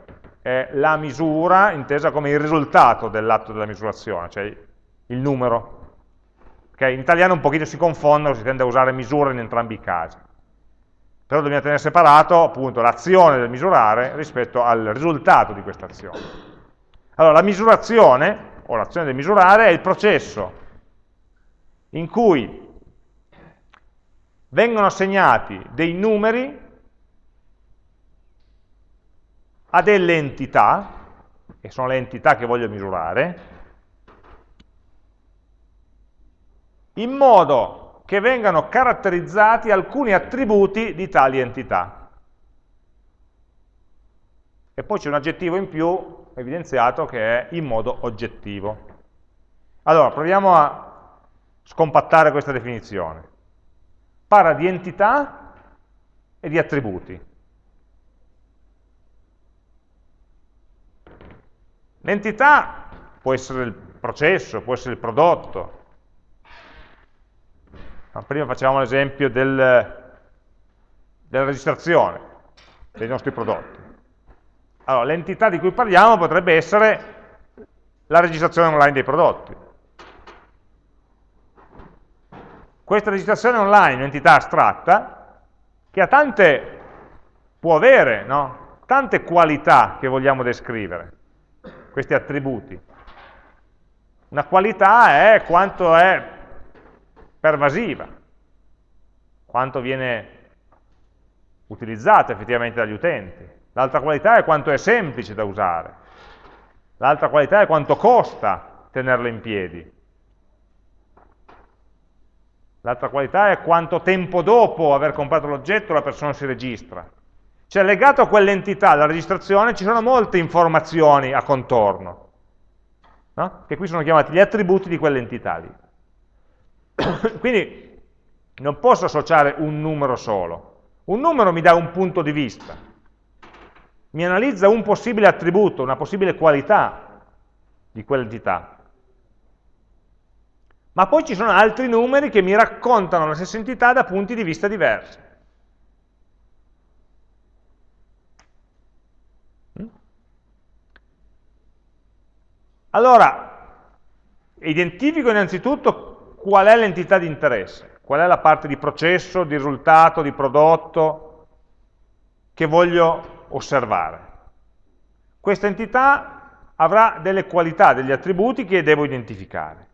è la misura intesa come il risultato dell'atto della misurazione, cioè il numero Okay? In italiano un pochino si confondono, si tende a usare misura in entrambi i casi. Però dobbiamo tenere separato appunto l'azione del misurare rispetto al risultato di questa azione. Allora, la misurazione, o l'azione del misurare, è il processo in cui vengono assegnati dei numeri a delle entità, che sono le entità che voglio misurare, in modo che vengano caratterizzati alcuni attributi di tali entità. E poi c'è un aggettivo in più evidenziato che è in modo oggettivo. Allora, proviamo a scompattare questa definizione. Parla di entità e di attributi. L'entità può essere il processo, può essere il prodotto, Prima facevamo l'esempio del, della registrazione dei nostri prodotti. Allora, l'entità di cui parliamo potrebbe essere la registrazione online dei prodotti. Questa registrazione online è un'entità astratta che ha tante, può avere, no? tante qualità che vogliamo descrivere, questi attributi. Una qualità è quanto è pervasiva, quanto viene utilizzato effettivamente dagli utenti. L'altra qualità è quanto è semplice da usare. L'altra qualità è quanto costa tenerlo in piedi. L'altra qualità è quanto tempo dopo aver comprato l'oggetto la persona si registra. Cioè legato a quell'entità, alla registrazione, ci sono molte informazioni a contorno, no? che qui sono chiamati gli attributi di quell'entità lì. Quindi non posso associare un numero solo. Un numero mi dà un punto di vista, mi analizza un possibile attributo, una possibile qualità di quell'entità. Ma poi ci sono altri numeri che mi raccontano la stessa entità da punti di vista diversi. Allora, identifico innanzitutto qual è l'entità di interesse, qual è la parte di processo, di risultato, di prodotto che voglio osservare. Questa entità avrà delle qualità, degli attributi che devo identificare.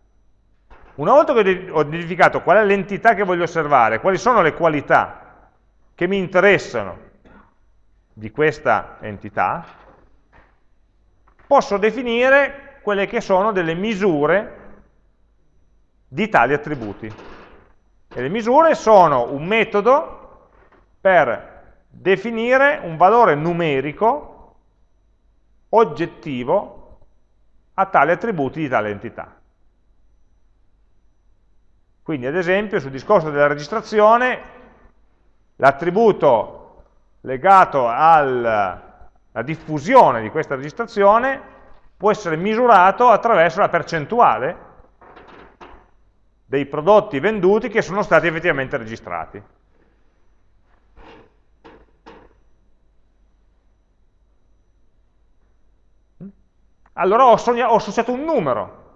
Una volta che ho identificato qual è l'entità che voglio osservare, quali sono le qualità che mi interessano di questa entità, posso definire quelle che sono delle misure di tali attributi. E le misure sono un metodo per definire un valore numerico oggettivo a tali attributi di tale entità. Quindi ad esempio sul discorso della registrazione l'attributo legato alla diffusione di questa registrazione può essere misurato attraverso la percentuale dei prodotti venduti che sono stati effettivamente registrati. Allora ho, ho associato un numero,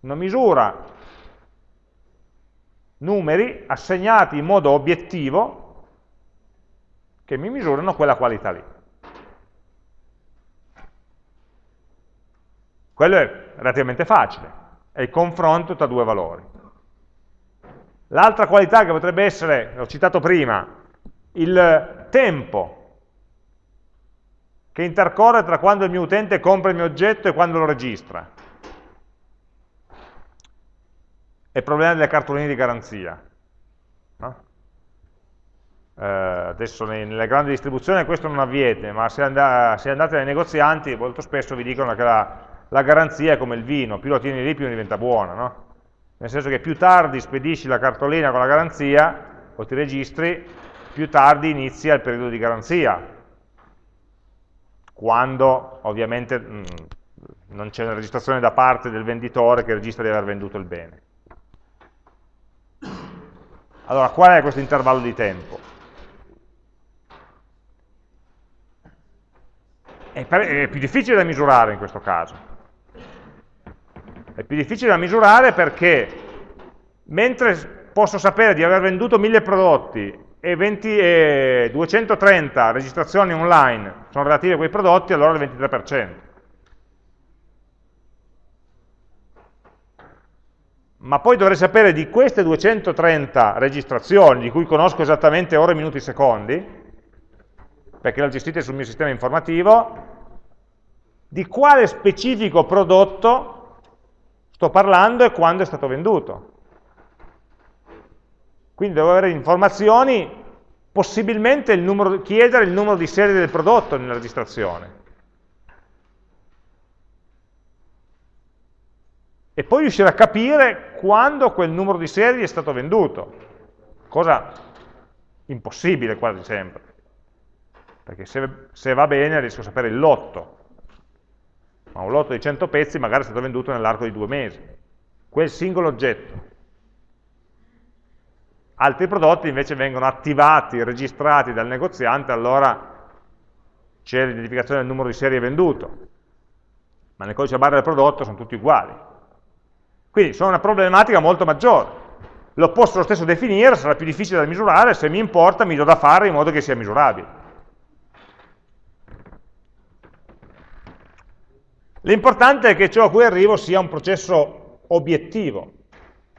una misura, numeri assegnati in modo obiettivo che mi misurano quella qualità lì. Quello è relativamente facile, è il confronto tra due valori. L'altra qualità che potrebbe essere, l'ho citato prima, il tempo che intercorre tra quando il mio utente compra il mio oggetto e quando lo registra. È il problema delle cartoline di garanzia. No? Eh, adesso nelle grandi distribuzioni questo non avviene, ma se, and se, andate nei negozianti molto spesso vi dicono che la, la, garanzia è come il vino, più lo tieni lì più diventa buona. No? Nel senso che più tardi spedisci la cartolina con la garanzia o ti registri, più tardi inizia il periodo di garanzia, quando ovviamente mh, mm, non c'è una registrazione da parte del venditore che registra di aver venduto il bene. Allora, qual è questo intervallo di tempo? È più difficile da misurare in questo caso. È più difficile da misurare perché mentre posso sapere di aver venduto 1000 prodotti e, 20, e 230 registrazioni online sono relative a quei prodotti, allora il 23%. Ma poi dovrei sapere di queste 230 registrazioni, di cui conosco esattamente ore, minuti, secondi, perché le ho gestite sul mio sistema informativo, di quale specifico prodotto sto parlando e quando è stato venduto. Quindi devo avere informazioni, possibilmente il numero, chiedere il numero di serie del prodotto nella registrazione. E poi riuscire a capire quando quel numero di serie è stato venduto, cosa impossibile quasi sempre, perché se, se va bene riesco a sapere il lotto, ma un lotto di 100 pezzi magari è stato venduto nell'arco di due mesi, quel singolo oggetto. Altri prodotti invece vengono attivati, registrati dal negoziante, allora c'è l'identificazione del numero di serie venduto, ma nel codice barra del prodotto sono tutti uguali. Quindi sono una problematica molto maggiore. Lo posso lo stesso definire, sarà più difficile da misurare, se mi importa mi do da fare in modo che sia misurabile. L'importante è che ciò a cui arrivo sia un processo obiettivo.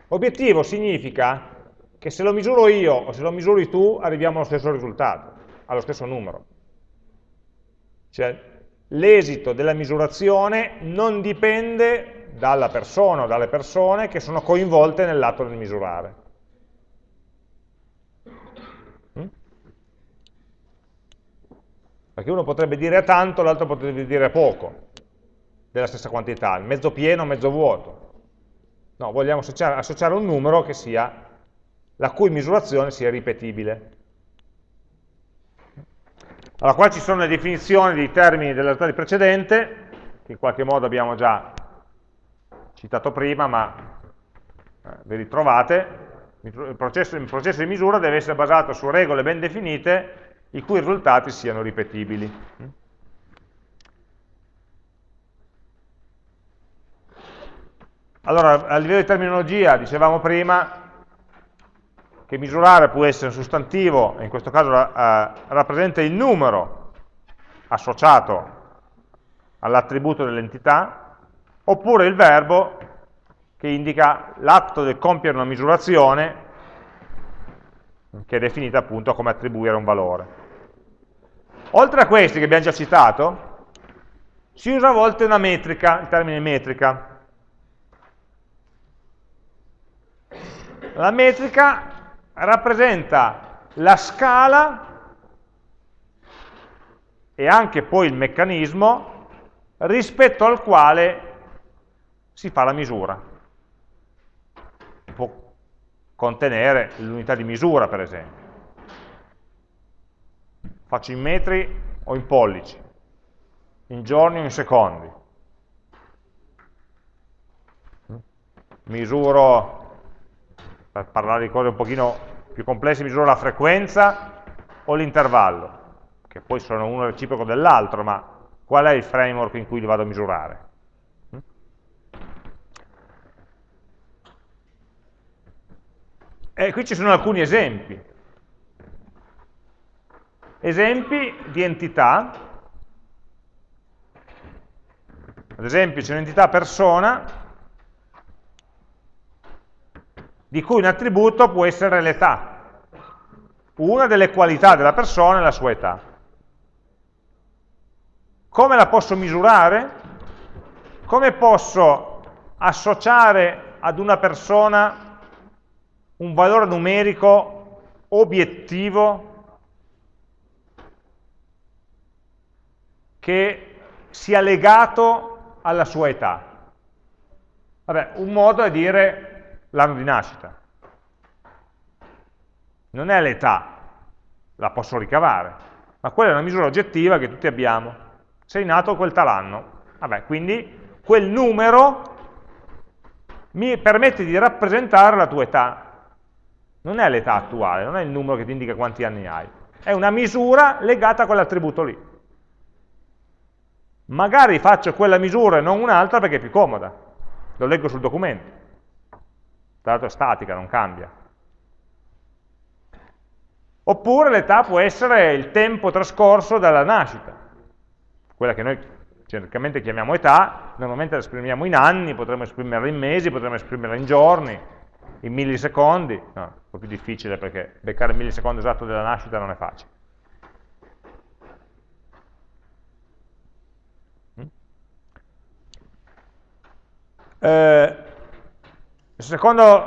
Obiettivo significa che se lo misuro io o se lo misuri tu arriviamo allo stesso risultato, allo stesso numero. Cioè l'esito della misurazione non dipende dalla persona o dalle persone che sono coinvolte nell'atto del misurare. Mm? Perché uno potrebbe dire tanto, l'altro potrebbe dire poco della stessa quantità, mezzo pieno, mezzo vuoto. No, vogliamo associare, associare un numero sia la cui misurazione sia ripetibile. Allora, qua ci sono le definizioni dei termini della realtà precedente, che in qualche modo abbiamo già citato prima, ma eh, vi ritrovate. Il processo, il processo di misura deve essere basato su regole ben definite, i cui risultati siano ripetibili. Allora, a livello di terminologia, dicevamo prima, che misurare può essere un sostantivo, in questo caso eh, rappresenta il numero associato all'attributo dell'entità, oppure il verbo che indica l'atto del compiere una misurazione, che è definita appunto come attribuire un valore. Oltre a questi che abbiamo già citato, si usa a volte una metrica, il termine metrica. La metrica rappresenta la scala e anche poi il meccanismo rispetto al quale si fa la misura. Può contenere l'unità di misura, per esempio. Faccio in metri o in pollici, in giorni o in secondi. misuro, per parlare di cose un pochino più complesse, misuro la frequenza o l'intervallo, che poi sono uno reciproco dell'altro, ma qual è il framework in cui li vado a misurare? E qui ci sono alcuni esempi. Esempi di entità. Ad esempio c'è un'entità persona di cui un attributo può essere l'età. Una delle qualità della persona è la sua età. Come la posso misurare? Come posso associare ad una persona un valore numerico obiettivo che sia legato alla sua età. Vabbè, un modo è dire l'anno di nascita. Non è l'età, la posso ricavare, ma quella è una misura oggettiva che tutti abbiamo. Sei nato quel tal anno. Vabbè, quindi quel numero mi permette di rappresentare la tua età non è l'età attuale, non è il numero che ti indica quanti anni hai, è una misura legata a quell'attributo lì. Magari faccio quella misura e non un'altra perché è più comoda, lo leggo sul documento, tra l'altro è statica, non cambia. Oppure l'età può essere il tempo trascorso dalla nascita, quella che noi genericamente chiamiamo età, normalmente la esprimiamo in anni, potremmo esprimerla in mesi, potremmo esprimerla in giorni, in millisecondi, no, un po' più difficile perché beccare il millisecondo esatto della nascita non è facile. Mm? Eh, il secondo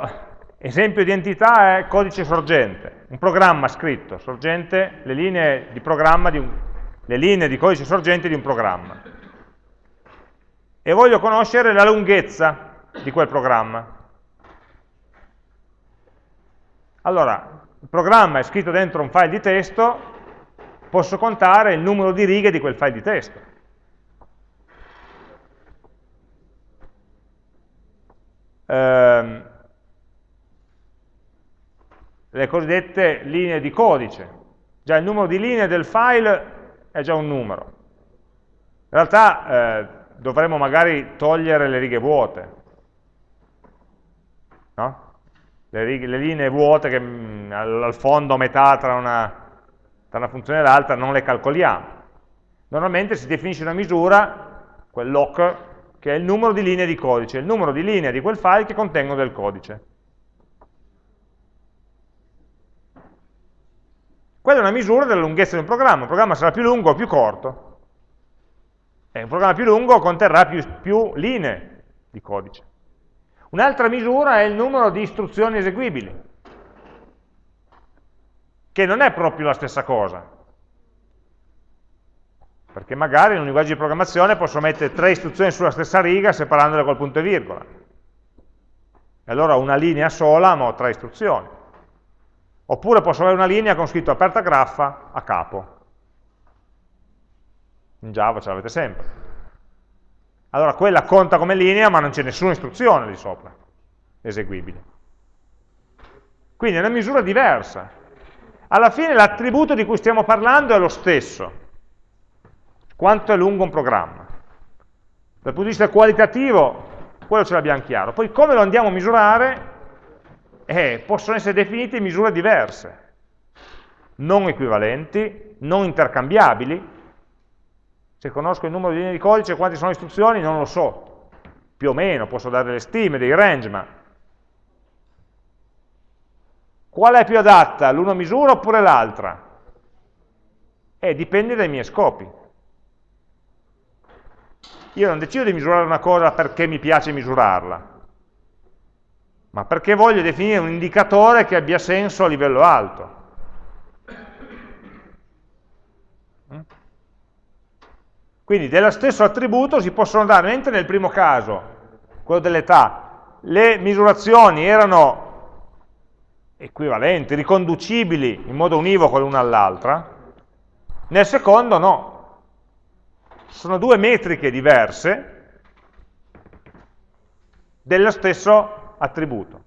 esempio di entità è codice sorgente, un programma scritto, sorgente, le linee di, di un, le linee di codice sorgente di un programma. E voglio conoscere la lunghezza di quel programma. Allora, il programma è scritto dentro un file di testo, posso contare il numero di righe di quel file di testo. Ehm, le cosiddette linee di codice. Già il numero di linee del file è già un numero. In realtà eh, dovremmo magari togliere le righe vuote. No? le, righe, le linee vuote che mh, mm, al, fondo a metà tra una, tra una funzione e l'altra non le calcoliamo. Normalmente si definisce una misura, quel lock, che è il numero di linee di codice, il numero di linee di quel file che contengono del codice. Quella è una misura della lunghezza di un programma, un programma sarà più lungo o più corto. E un programma più lungo conterrà più, più linee di codice. Un'altra misura è il numero di istruzioni eseguibili, che non è proprio la stessa cosa. Perché magari in un linguaggio di programmazione posso mettere tre istruzioni sulla stessa riga separandole col punto e virgola. E allora una linea sola ma ho tre istruzioni. Oppure posso avere una linea con scritto aperta graffa a capo. In Java ce l'avete sempre allora quella conta come linea ma non c'è nessuna istruzione di sopra eseguibile. Quindi è una misura diversa. Alla fine l'attributo di cui stiamo parlando è lo stesso. Quanto è lungo un programma. Dal punto di vista qualitativo, quello ce l'abbiamo chiaro. Poi come lo andiamo a misurare? Eh, possono essere definite in misure diverse, non equivalenti, non intercambiabili, se conosco il numero di linee di codice quante sono le istruzioni, non lo so. Più o meno, posso dare delle stime, dei range, ma... Qual è più adatta? L'una misura oppure l'altra? Eh, dipende dai miei scopi. Io non decido di misurare una cosa perché mi piace misurarla, ma perché voglio definire un indicatore che abbia senso a livello alto. Quindi dello stesso attributo si possono dare, mentre nel primo caso, quello dell'età, le misurazioni erano equivalenti, riconducibili in modo univoco l'una all'altra, nel secondo no. Sono due metriche diverse dello stesso attributo.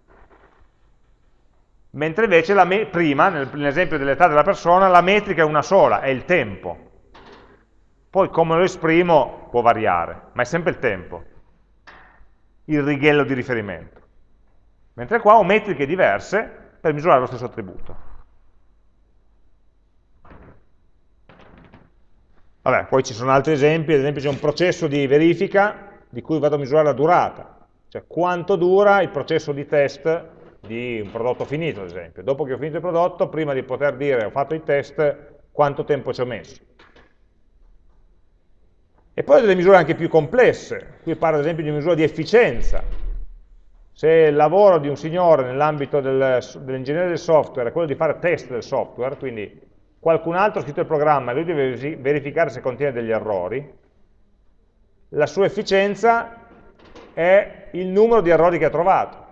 Mentre invece prima, nell'esempio dell'età della persona, la metrica è una sola, è il tempo. Poi come lo esprimo può variare, ma è sempre il tempo, il righello di riferimento. Mentre qua ho metriche diverse per misurare lo stesso attributo. Vabbè, poi ci sono altri esempi, ad esempio c'è un processo di verifica di cui vado a misurare la durata, cioè quanto dura il processo di test di un prodotto finito, ad esempio. Dopo che ho finito il prodotto, prima di poter dire ho fatto i test, quanto tempo ci ho messo. E poi delle misure anche più complesse, qui parlo ad esempio di misura di efficienza. Se il lavoro di un signore nell'ambito dell'ingegneria del software è quello di fare test del software, quindi qualcun altro ha scritto il programma e lui deve verificare se contiene degli errori, la sua efficienza è il numero di errori che ha trovato.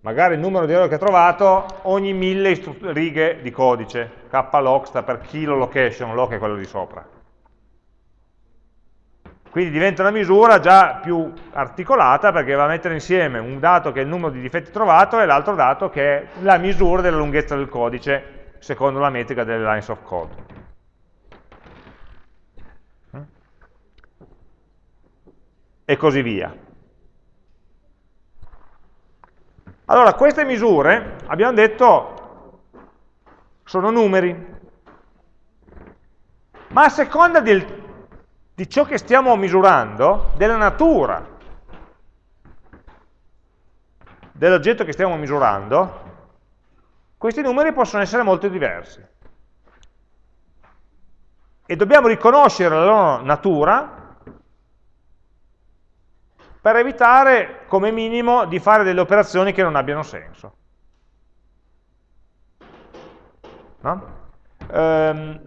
Magari il numero di errori che ha trovato ogni mille righe di codice, klog sta per kilo location, log è quello di sopra. Quindi diventa una misura già più articolata perché va a mettere insieme un dato che è il numero di difetti trovato e l'altro dato che è la misura della lunghezza del codice secondo la metrica delle lines of code. E così via. Allora, queste misure, abbiamo detto, sono numeri, ma a seconda del, di ciò che stiamo misurando, della natura dell'oggetto che stiamo misurando, questi numeri possono essere molto diversi. E dobbiamo riconoscere la loro natura per evitare, come minimo, di fare delle operazioni che non abbiano senso. No? Ehm,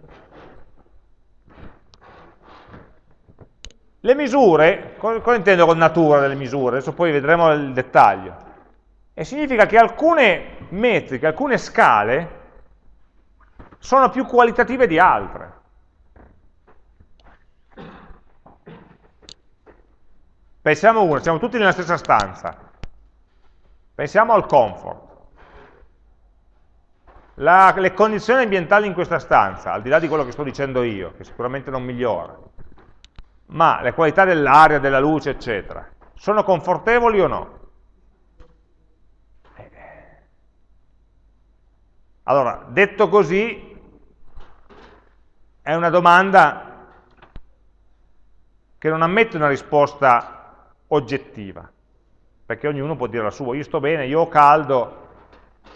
le misure, cosa intendo con natura delle misure? Adesso poi vedremo il dettaglio. E significa che alcune metriche, alcune scale sono più qualitative di altre. Pensiamo una, siamo tutti nella stessa stanza. Pensiamo al comfort. La, le condizioni ambientali in questa stanza, al di là di quello che sto dicendo io, che sicuramente non migliora, ma le qualità dell'aria, della luce, eccetera, sono confortevoli o no? Allora, detto così, è una domanda che non ammette una risposta oggettiva, perché ognuno può dire la sua, io sto bene, io ho caldo,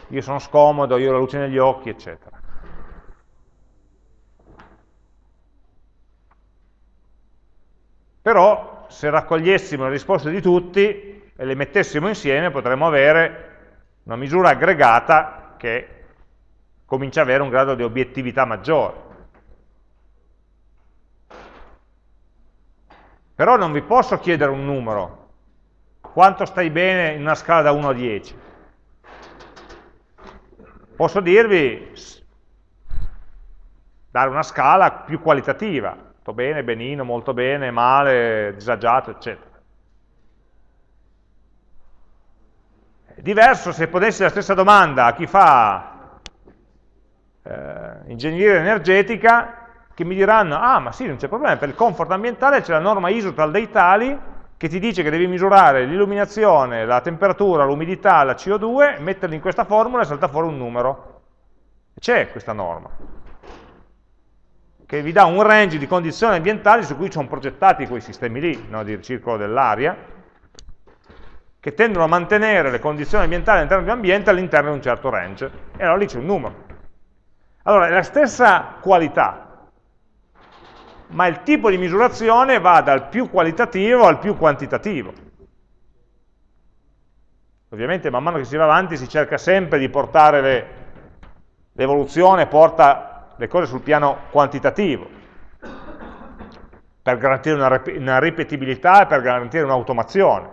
io sono scomodo, io ho la luce negli occhi, eccetera. Però, se raccogliessimo le risposte di tutti e le mettessimo insieme, potremmo avere una misura aggregata che comincia ad avere un grado di obiettività maggiore. Però non vi posso chiedere un numero. Quanto stai bene in una scala da 1 a 10? Posso dirvi, dare una scala più qualitativa. Sto bene, benino, molto bene, male, disagiato, eccetera. È diverso se ponessi la stessa domanda a chi fa eh, ingegneria energetica che mi diranno, ah ma sì, non c'è problema, per il comfort ambientale c'è la norma ISO dei tali che ti dice che devi misurare l'illuminazione, la temperatura, l'umidità, la CO2, metterli in questa formula e salta fuori un numero. C'è questa norma, che vi dà un range di condizioni ambientali su cui sono progettati quei sistemi lì, no, di circolo dell'aria, che tendono a mantenere le condizioni ambientali all'interno di un ambiente all'interno di un certo range. E allora lì c'è un numero. Allora, è la stessa qualità, ma il tipo di misurazione va dal più qualitativo al più quantitativo. Ovviamente man mano che si va avanti si cerca sempre di portare l'evoluzione, porta le cose sul piano quantitativo, per garantire una, una ripetibilità e per garantire un'automazione.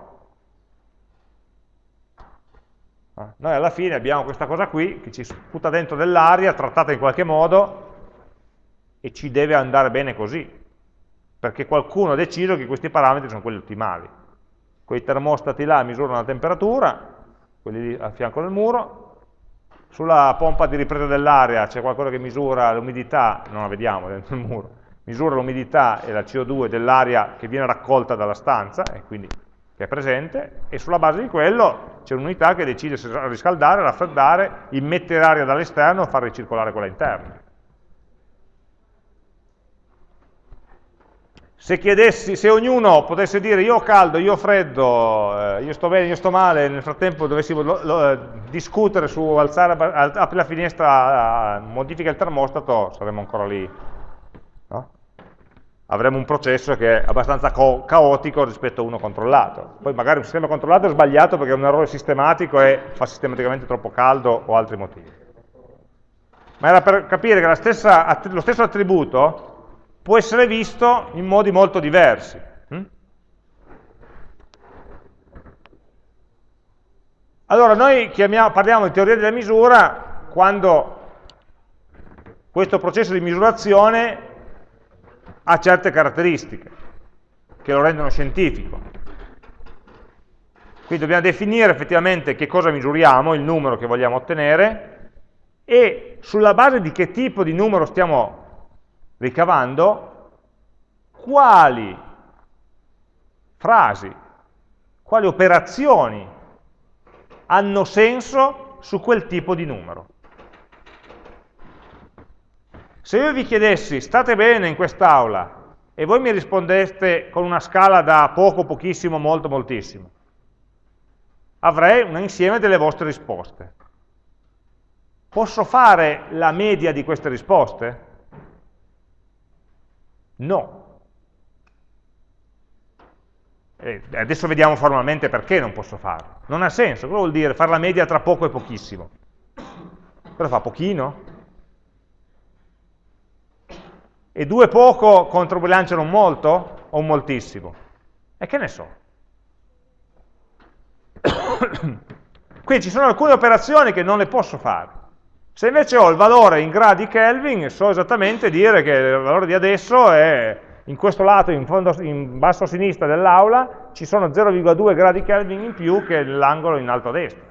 Ah, noi alla fine abbiamo questa cosa qui che ci sputa dentro dell'aria, trattata in qualche modo, e ci deve andare bene così, perché qualcuno ha deciso che questi parametri sono quelli ottimali. quei termostati là misurano la temperatura, quelli lì a fianco del muro, sulla pompa di ripresa dell'aria c'è qualcosa che misura l'umidità, non la vediamo dentro il muro, misura l'umidità e la CO2 dell'aria che viene raccolta dalla stanza, e quindi che è presente, e sulla base di quello c'è un'unità che decide se riscaldare, raffreddare, immettere aria dall'esterno o far ricircolare quella interna. Se, chiedessi, se ognuno potesse dire io ho caldo, io ho freddo, eh, io sto bene, io sto male, nel frattempo dovessimo lo, lo, eh, discutere su alzare, apri la finestra, modifica il termostato, saremmo ancora lì. No? Avremmo un processo che è abbastanza caotico rispetto a uno controllato. Poi magari un sistema controllato è sbagliato perché è un errore sistematico e fa sistematicamente troppo caldo o altri motivi. Ma era per capire che stessa, lo stesso attributo può essere visto in modi molto diversi. Hm? Allora, noi chiamiamo, parliamo di teoria della misura quando questo processo di misurazione ha certe caratteristiche che lo rendono scientifico. Quindi dobbiamo definire effettivamente che cosa misuriamo, il numero che vogliamo ottenere, e sulla base di che tipo di numero stiamo ricavando quali frasi, quali operazioni hanno senso su quel tipo di numero. Se io vi chiedessi, state bene in quest'aula, e voi mi rispondeste con una scala da poco, pochissimo, molto, moltissimo, avrei un insieme delle vostre risposte. Posso fare la media di queste risposte? No. E adesso vediamo formalmente perché non posso farlo. Non ha senso, cosa vuol dire fare la media tra poco e pochissimo? Cosa fa? Pochino? E due poco controbilanciano molto o moltissimo? E che ne so? Quindi ci sono alcune operazioni che non le posso fare. Se invece ho il valore in gradi Kelvin, so esattamente dire che il valore di adesso è in questo lato, in, fondo, in basso a sinistra dell'aula, ci sono 0,2 gradi Kelvin in più che l'angolo in alto a destra.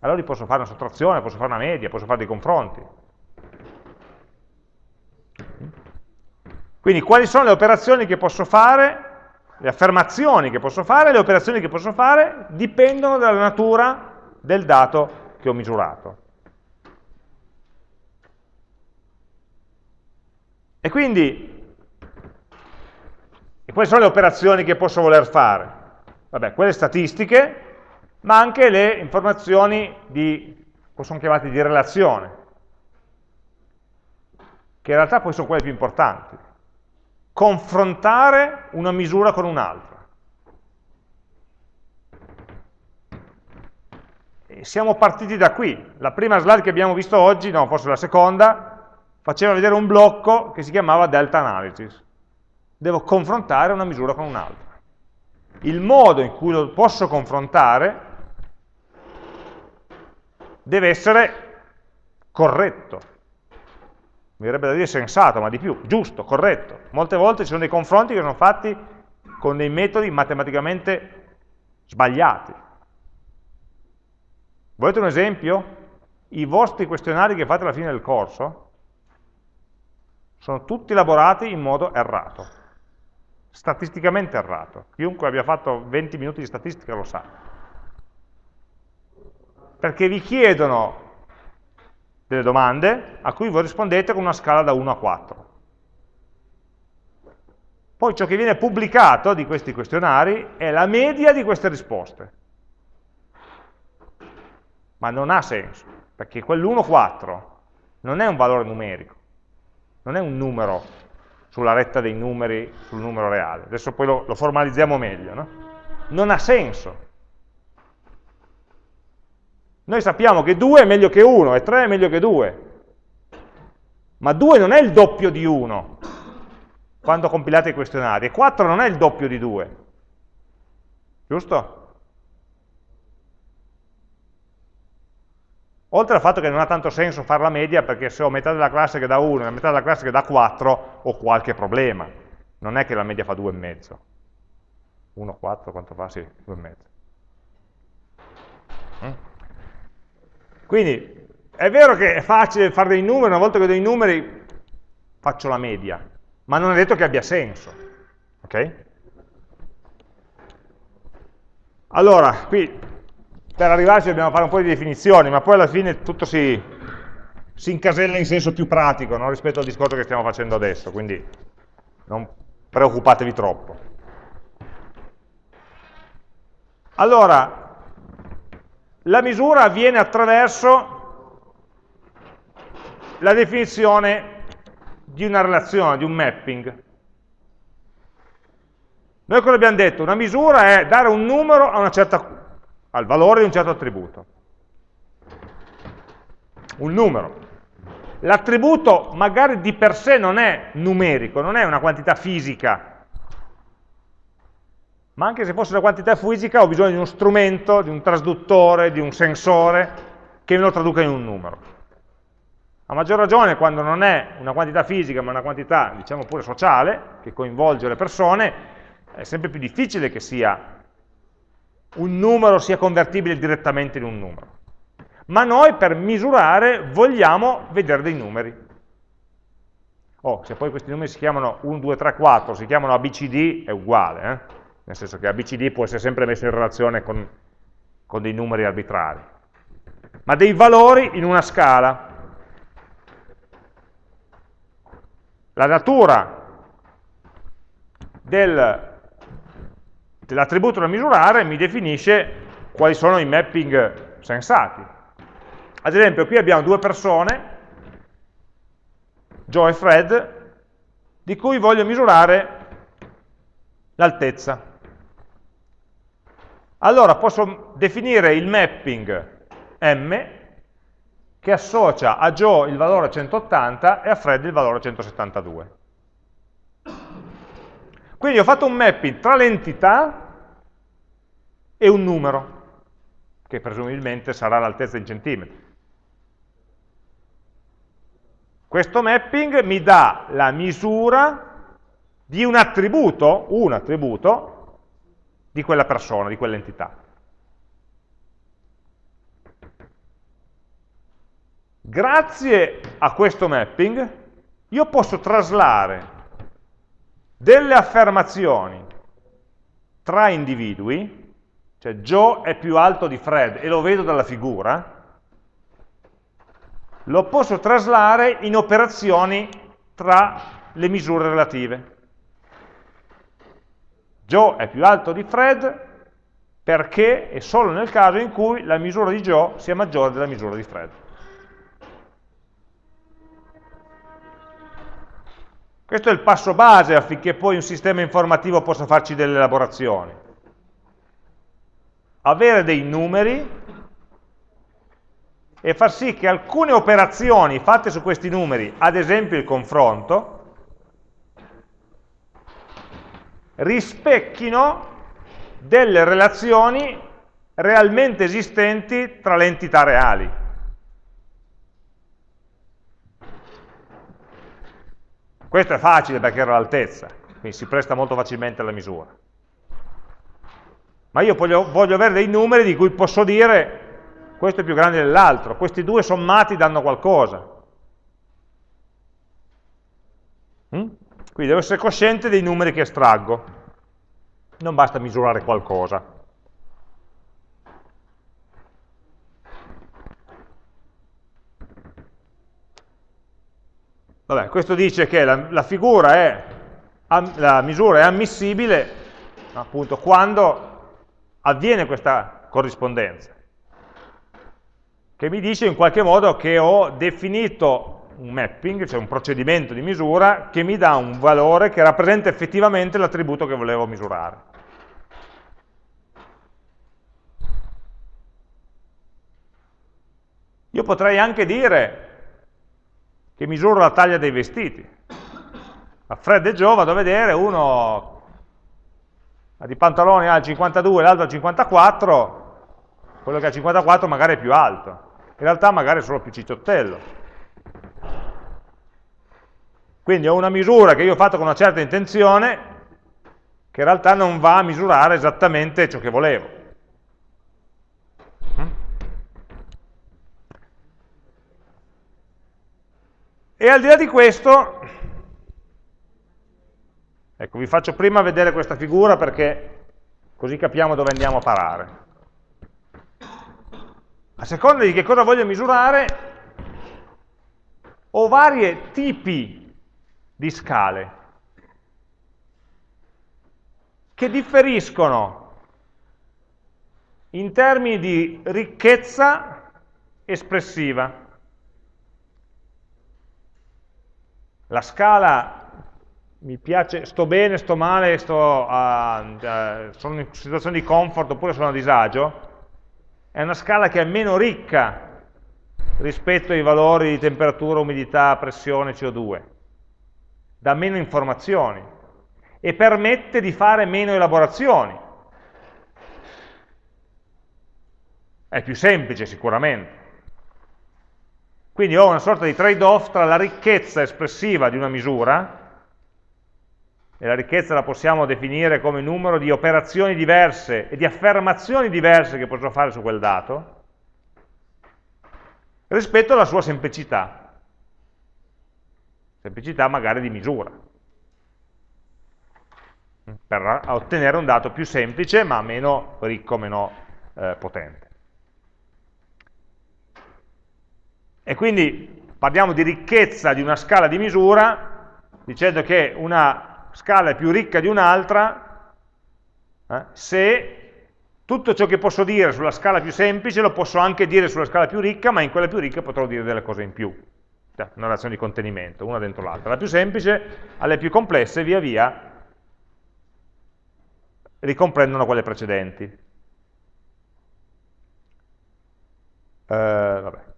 Allora posso fare una sottrazione, posso fare una media, posso fare dei confronti. Quindi quali sono le operazioni che posso fare, le affermazioni che posso fare, le operazioni che posso fare dipendono dalla natura del dato che ho misurato. E quindi, e quali sono le operazioni che posso voler fare? Vabbè, quelle statistiche, ma anche le informazioni di, possono chiamate di relazione, che in realtà poi sono quelle più importanti. Confrontare una misura con un'altra. siamo partiti da qui. La prima slide che abbiamo visto oggi, no, forse la seconda, faceva vedere un blocco che si chiamava delta analysis. Devo confrontare una misura con un'altra. Il modo in cui lo posso confrontare deve essere corretto. Mi verrebbe da dire sensato, ma di più, giusto, corretto. Molte volte ci sono dei confronti che sono fatti con dei metodi matematicamente sbagliati. Volete un esempio? I vostri questionari che fate alla fine del corso sono tutti elaborati in modo errato, statisticamente errato. Chiunque abbia fatto 20 minuti di statistica lo sa. Perché vi chiedono delle domande a cui voi rispondete con una scala da 1 a 4. Poi ciò che viene pubblicato di questi questionari è la media di queste risposte. Ma non ha senso, perché quell'1-4 non è un valore numerico non è un numero sulla retta dei numeri sul numero reale. Adesso poi lo, lo formalizziamo meglio. No? Non ha senso. Noi sappiamo che 2 è meglio che 1 e 3 è meglio che 2. Ma 2 non è il doppio di 1 quando compilate i questionari e 4 non è il doppio di 2. Giusto? Oltre al fatto che non ha tanto senso fare la media perché se ho metà della classe che dà 1 e metà della classe che dà 4 ho qualche problema. Non è che la media fa 2,5. 1, 4, quanto fa? Sì, 2 e mezzo. Mm? Quindi è vero che è facile fare dei numeri, una volta che ho dei numeri faccio la media, ma non è detto che abbia senso. Ok? Allora, qui per arrivarci dobbiamo fare un po' di definizioni, ma poi alla fine tutto si, si incasella in senso più pratico no? rispetto al discorso che stiamo facendo adesso, quindi non preoccupatevi troppo. Allora, la misura avviene attraverso la definizione di una relazione, di un mapping. Noi cosa abbiamo detto? Una misura è dare un numero certa, al valore di un certo attributo. Un numero. L'attributo magari di per sé non è numerico, non è una quantità fisica, ma anche se fosse una quantità fisica ho bisogno di uno strumento, di un trasduttore, di un sensore che me lo traduca in un numero. A maggior ragione quando non è una quantità fisica ma una quantità, diciamo pure sociale, che coinvolge le persone, è sempre più difficile che sia un numero sia convertibile direttamente in un numero ma noi per misurare vogliamo vedere dei numeri. Oh, se poi questi numeri si chiamano 1, 2, 3, 4, si chiamano ABCD, è uguale, eh? Nel senso che ABCD può essere sempre messo in relazione con, con dei numeri arbitrari, ma dei valori in una scala. La natura del, dell'attributo da misurare mi definisce quali sono i mapping sensati. Ad esempio, qui abbiamo due persone, Joe e Fred, di cui voglio misurare l'altezza. Allora posso definire il mapping M che associa a Joe il valore 180 e a Fred il valore 172. Quindi ho fatto un mapping tra l'entità e un numero, che presumibilmente sarà l'altezza in centimetri. Questo mapping mi dà la misura di un attributo, un attributo, di quella persona, di quell'entità. Grazie a questo mapping io posso traslare delle affermazioni tra individui, cioè Joe è più alto di Fred e lo vedo dalla figura, lo posso traslare in operazioni tra le misure relative. Joe è più alto di Fred perché è solo nel caso in cui la misura di Joe sia maggiore della misura di Fred. Questo è il passo base affinché poi un sistema informativo possa farci delle elaborazioni. Avere dei numeri e far sì che alcune operazioni fatte su questi numeri, ad esempio il confronto, rispecchino delle relazioni realmente esistenti tra le entità reali. Questo è facile perché era l'altezza, quindi si presta molto facilmente alla misura. Ma io voglio, voglio avere dei numeri di cui posso dire questo è più grande dell'altro, questi due sommati danno qualcosa. Mm? Quindi devo essere cosciente dei numeri che estraggo, non basta misurare qualcosa. Vabbè, questo dice che la, la, è, la misura è ammissibile appunto quando avviene questa corrispondenza che mi dice in qualche modo che ho definito un mapping, cioè un procedimento di misura, che mi dà un valore che rappresenta effettivamente l'attributo che volevo misurare. Io potrei anche dire che misuro la taglia dei vestiti. A Fred e Joe vado a vedere, uno ha di pantaloni al 52 l'altro al 54, quello che ha 54 magari è più alto in realtà magari è solo più cicciottello. Quindi ho una misura che io ho fatto con una certa intenzione, che in realtà non va a misurare esattamente ciò che volevo. Mm? E al di là di questo, ecco, vi faccio prima vedere questa figura perché così capiamo dove andiamo a parare. A seconda di che cosa voglio misurare, ho vari tipi di scale che differiscono in termini di ricchezza espressiva. La scala mi piace, sto bene, sto male, sto a, a, sono in situazione di comfort oppure sono a disagio, è una scala che è meno ricca rispetto ai valori di temperatura, umidità, pressione, CO2, dà meno informazioni e permette di fare meno elaborazioni. È più semplice sicuramente. Quindi ho una sorta di trade-off tra la ricchezza espressiva di una misura, e la ricchezza la possiamo definire come numero di operazioni diverse e di affermazioni diverse che posso fare su quel dato, rispetto alla sua semplicità. Semplicità magari di misura per ottenere un dato più semplice ma meno ricco, meno eh, potente. E quindi parliamo di ricchezza di una scala di misura dicendo che una scala è più ricca di un'altra eh, se tutto ciò che posso dire sulla scala più semplice lo posso anche dire sulla scala più ricca, ma in quella più ricca potrò dire delle cose in più. Una relazione di contenimento, una dentro l'altra. La più semplice alle più complesse, via via, ricomprendono quelle precedenti. Eh,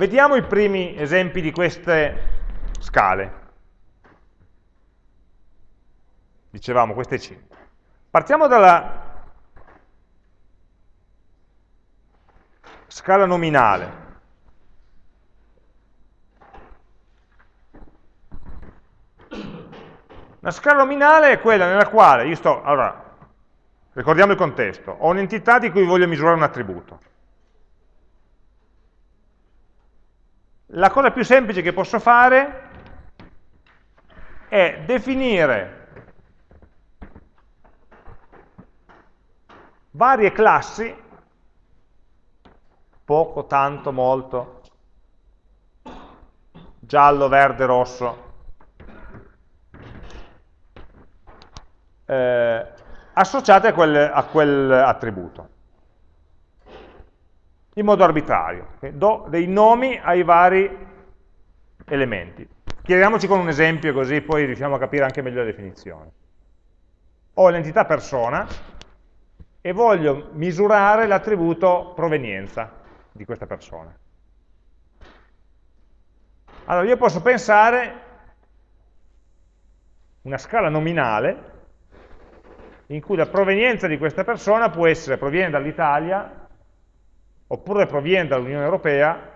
Vediamo i primi esempi di queste scale. Dicevamo queste 5. Partiamo dalla scala nominale. La scala nominale è quella nella quale io sto, allora, ricordiamo il contesto, ho un'entità di cui voglio misurare un attributo. La cosa più semplice che posso fare è definire varie classi, poco, tanto, molto, giallo, verde, rosso, eh, associate a quel, a quel attributo in modo arbitrario. Do dei nomi ai vari elementi. Chiariamoci con un esempio così poi riusciamo a capire anche meglio la definizione. Ho l'entità persona e voglio misurare l'attributo provenienza di questa persona. Allora io posso pensare una scala nominale in cui la provenienza di questa persona può essere proviene dall'Italia, oppure proviene dall'Unione Europea,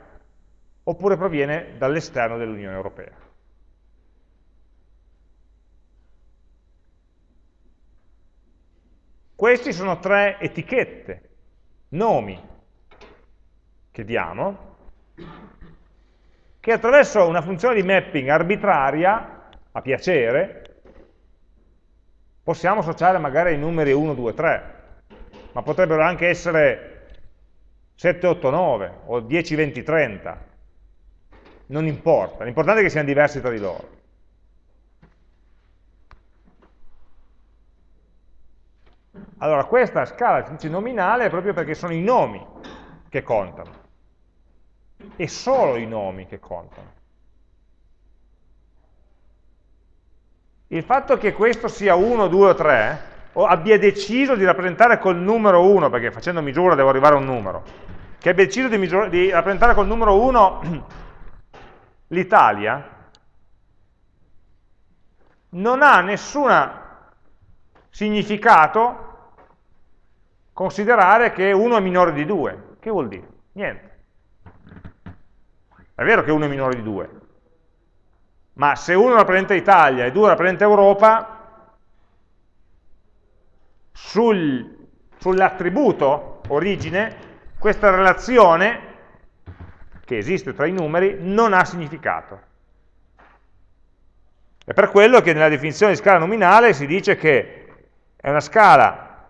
oppure proviene dall'esterno dell'Unione Europea. Questi sono tre etichette, nomi che diamo, che attraverso una funzione di mapping arbitraria, a piacere, possiamo associare magari i numeri 1, 2, 3, ma potrebbero anche essere 7, 8, 9 o 10, 20, 30. Non importa, l'importante è che siano diversi tra di loro. Allora, questa scala nominale è proprio perché sono i nomi che contano. E solo i nomi che contano. il fatto che questo sia 1, 2 o 3, o abbia deciso di rappresentare col numero 1, perché facendo misura devo arrivare a un numero, che abbia deciso di, misura, di rappresentare col numero 1 l'Italia, non ha nessun significato considerare che 1 è minore di 2. Che vuol dire? Niente. È vero che 1 è minore di 2, ma se uno rappresenta Italia e due rappresenta Europa, sul, sull'attributo origine, questa relazione che esiste tra i numeri non ha significato. È per quello che nella definizione di scala nominale si dice che è una scala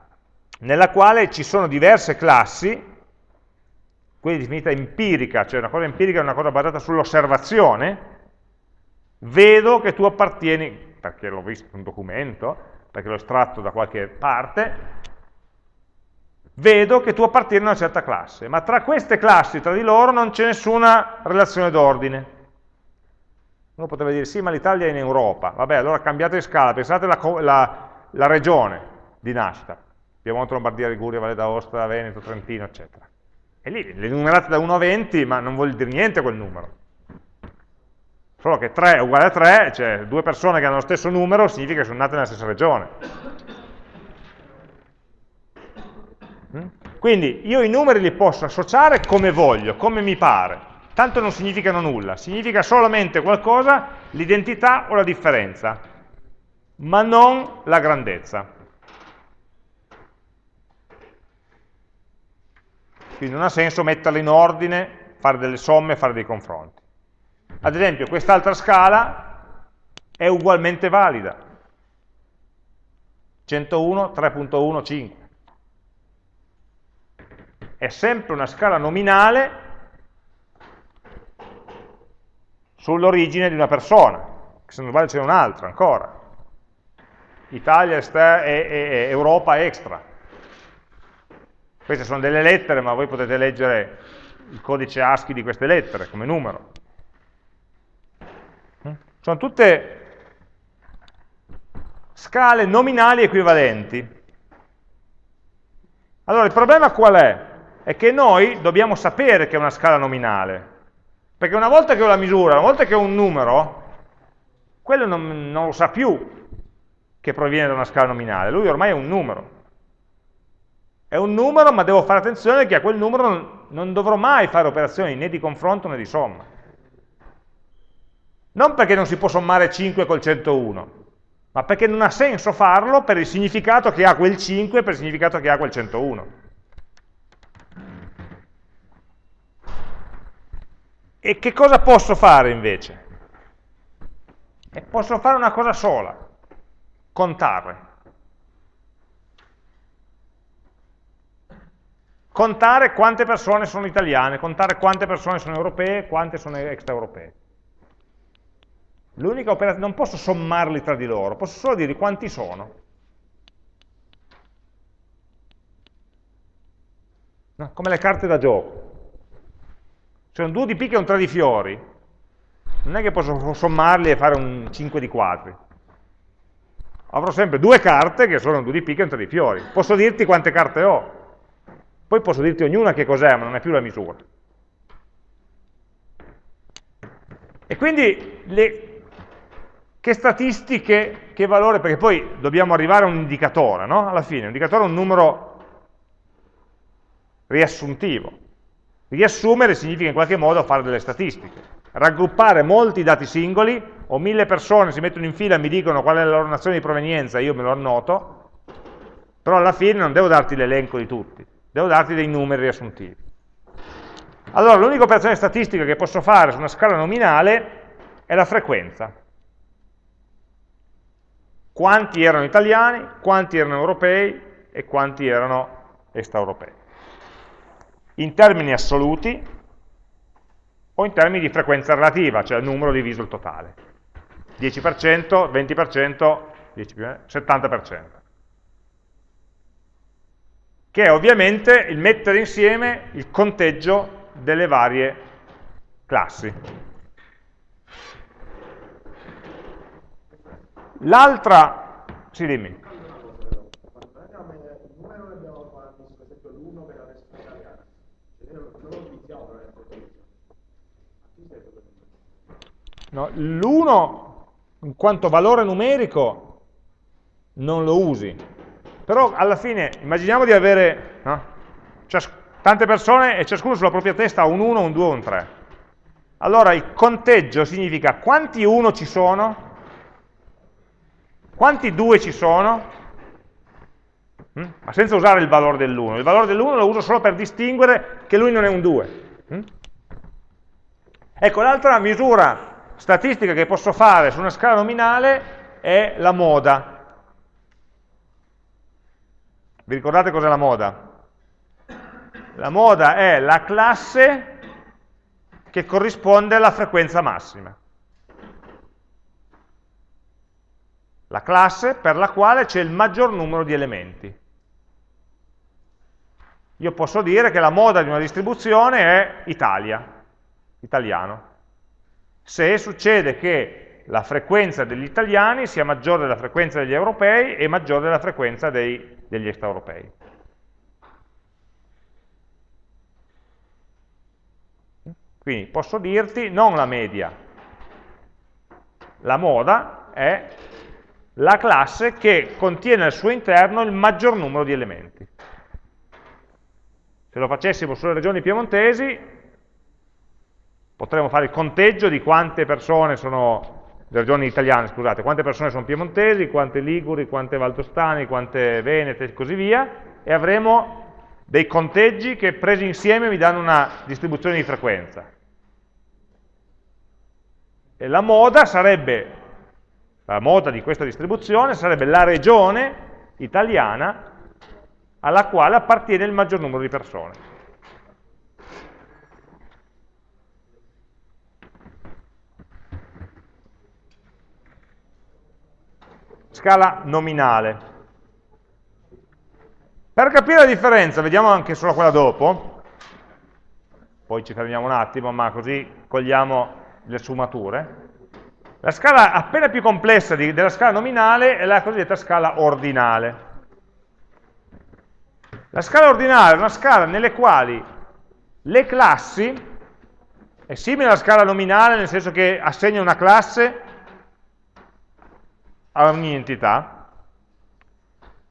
nella quale ci sono diverse classi, quindi definita empirica, cioè una cosa empirica è una cosa basata sull'osservazione, vedo che tu appartieni, perché l'ho visto in un documento, perché l'ho estratto da qualche parte, vedo che tu appartieni a una certa classe, ma tra queste classi, tra di loro, non c'è nessuna relazione d'ordine. Uno potrebbe dire, sì, ma l'Italia è in Europa. Vabbè, allora cambiate scala, pensate alla la, la regione di nascita. Piemonte, Lombardia, Liguria, Valle d'Aosta, Veneto, Trentino, eccetera. E lì le numerate da 1 a 20, ma non vuol dire niente quel numero. Solo che 3 è uguale a 3, cioè due persone che hanno lo stesso numero, significa che sono nate nella stessa regione. Mm? Quindi io i numeri li posso associare come voglio, come mi pare tanto non significano nulla, significa solamente qualcosa, l'identità o la differenza, ma non la grandezza. Quindi non ha senso metterle in ordine, fare delle somme, fare dei confronti. Ad esempio, quest'altra scala è ugualmente valida. 101, 3.1, 5. È sempre una scala nominale sull'origine di una persona, che se non sbaglio c'è un'altra ancora. Italia Europa extra. Queste sono delle lettere, ma voi potete leggere il codice ASCII di queste lettere come numero. Mm? Sono tutte scale nominali equivalenti. Allora, il problema qual è? È che noi dobbiamo sapere che è una scala nominale, perché una volta che ho la misura, una volta che ho un numero, quello non, non lo sa più che proviene da una scala nominale, lui ormai è un numero. È un numero, ma devo fare attenzione che a quel numero non, dovrò mai fare operazioni né di confronto né di somma. Non perché non si può sommare 5 col 101, ma perché non ha senso farlo per il significato che ha quel 5 e per il significato che ha quel 101. E che cosa posso fare invece? E posso fare una cosa sola, contare. Contare quante persone sono italiane, contare quante persone sono europee, quante sono extraeuropee. L'unica operazione, non posso sommarli tra di loro, posso solo dire quanti sono. No, come le carte da gioco sono due di picche e un 3 di fiori, non è che posso sommarli e fare un 5 di quadri. Avrò sempre due carte che sono due di picche e un 3 di fiori. Posso dirti quante carte ho, poi posso dirti ognuna che cos'è, ma non è più la misura. E quindi le, che statistiche, che valore, perché poi dobbiamo arrivare a un indicatore, no? Alla fine, un indicatore è un numero riassuntivo. Riassumere significa in qualche modo fare delle statistiche. Raggruppare molti dati singoli, o mille persone si mettono in fila e mi dicono qual è la loro nazione di provenienza, io me lo annoto, però alla fine non devo darti l'elenco di tutti, devo darti dei numeri riassuntivi. Allora, l'unica operazione statistica che posso fare su una scala nominale è la frequenza. Quanti erano italiani, quanti erano europei e quanti erano extraeuropei in termini assoluti o in termini di frequenza relativa, cioè il numero diviso il totale. 10%, 20%, 10 70%. Che è ovviamente il mettere insieme il conteggio delle varie classi. L'altra, sì dimmi. No, L'1 in quanto valore numerico non lo usi, però alla fine immaginiamo di avere no, tante persone e ciascuno sulla propria testa ha un 1, un 2 un 3. allora il conteggio significa quanti 1 ci sono, quanti 2 ci sono, hm? ma senza usare il valore dell'1. Il valore dell'1 lo uso solo per distinguere che lui non è un 2. Hm? Ecco, l'altra misura statistica che posso fare su una scala nominale è la moda. Vi ricordate cos'è la moda? La moda è la classe che corrisponde alla frequenza massima. La classe per la quale c'è il maggior numero di elementi. Io posso dire che la moda di una distribuzione è Italia, italiano. Se succede che la frequenza degli italiani sia maggiore della frequenza degli europei e maggiore della frequenza dei, degli extraeuropei. Quindi posso dirti non la media, la moda è la classe che contiene al suo interno il maggior numero di elementi. Se lo facessimo sulle regioni piemontesi, potremmo fare il conteggio di quante persone sono, le regioni italiane, scusate, quante persone sono piemontesi, quante liguri, quante valdostani, quante venete e così via, e avremo dei conteggi che presi insieme mi danno una distribuzione di frequenza. E la moda sarebbe, la moda di questa distribuzione sarebbe la regione italiana alla quale appartiene il maggior numero di persone. Scala nominale. Per capire la differenza, vediamo anche solo quella dopo, poi ci fermiamo un attimo, ma così cogliamo le sfumature. La scala appena più complessa di, della scala nominale è la cosiddetta scala ordinale. La scala ordinale è una scala nelle quali le classi, è simile alla scala nominale nel senso che assegna una classe a ogni entità,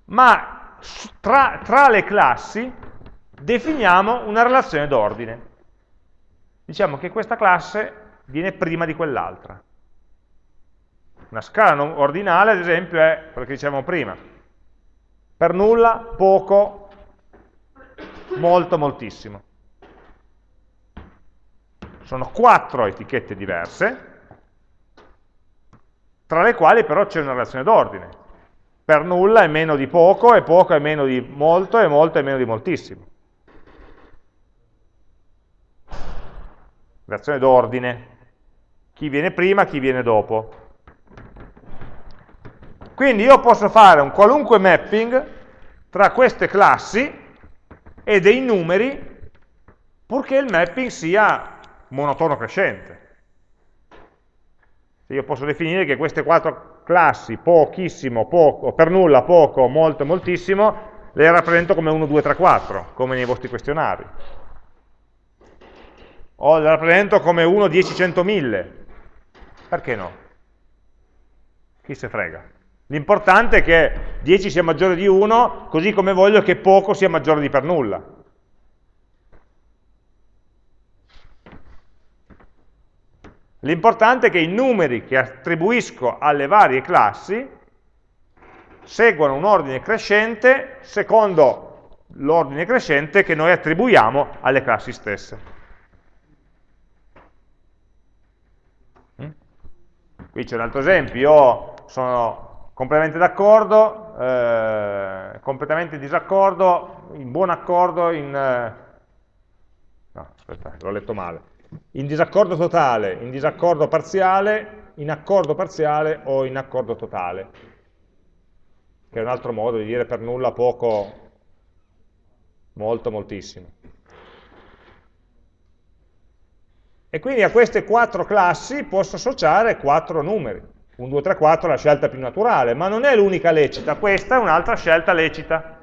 ma tra, tra le classi definiamo una relazione d'ordine. Diciamo che questa classe viene prima di quell'altra. Una scala ordinale, ad esempio, è quello che dicevamo prima. Per nulla, poco, molto, moltissimo. Sono quattro etichette diverse, tra le quali però c'è una relazione d'ordine. Per nulla è meno di poco, e poco è meno di molto, e molto è meno di moltissimo. Relazione d'ordine chi viene prima, chi viene dopo. Quindi io posso fare un qualunque mapping tra queste classi e dei numeri purché il mapping sia monotono crescente. Io posso definire che queste quattro classi, pochissimo, poco, per nulla, poco, molto, moltissimo, le rappresento come 1, 2, 3, 4, come nei vostri questionari. O le rappresento come 1, 10, 100, 1000, perché no? Chi se frega? L'importante è che 10 sia maggiore di 1, così come voglio che poco sia maggiore di per nulla. L'importante è che i numeri che attribuisco alle varie classi seguano un ordine crescente secondo l'ordine crescente che noi attribuiamo alle classi stesse. Qui c'è un altro esempio, io sono completamente d'accordo, eh, completamente disaccordo, in buon accordo, in... Eh, no, aspetta, l'ho letto male. In disaccordo totale, in disaccordo parziale, in accordo parziale o in accordo totale. Che è un altro modo di dire per nulla, poco, molto, moltissimo. E quindi a queste quattro classi posso associare quattro numeri. 1, 2, 3, 4 è la scelta più naturale, ma non è l'unica lecita, questa è un'altra scelta lecita.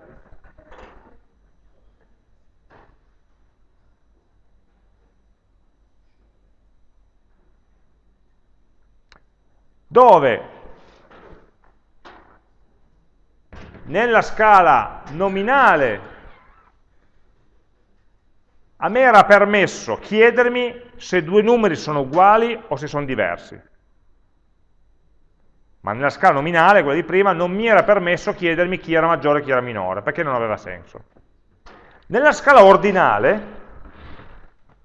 Dove nella scala nominale a me era permesso chiedermi se due numeri sono uguali o se sono diversi. Ma nella scala nominale, quella di prima, non mi era permesso chiedermi chi era maggiore e chi era minore, perché non aveva senso. Nella scala ordinale,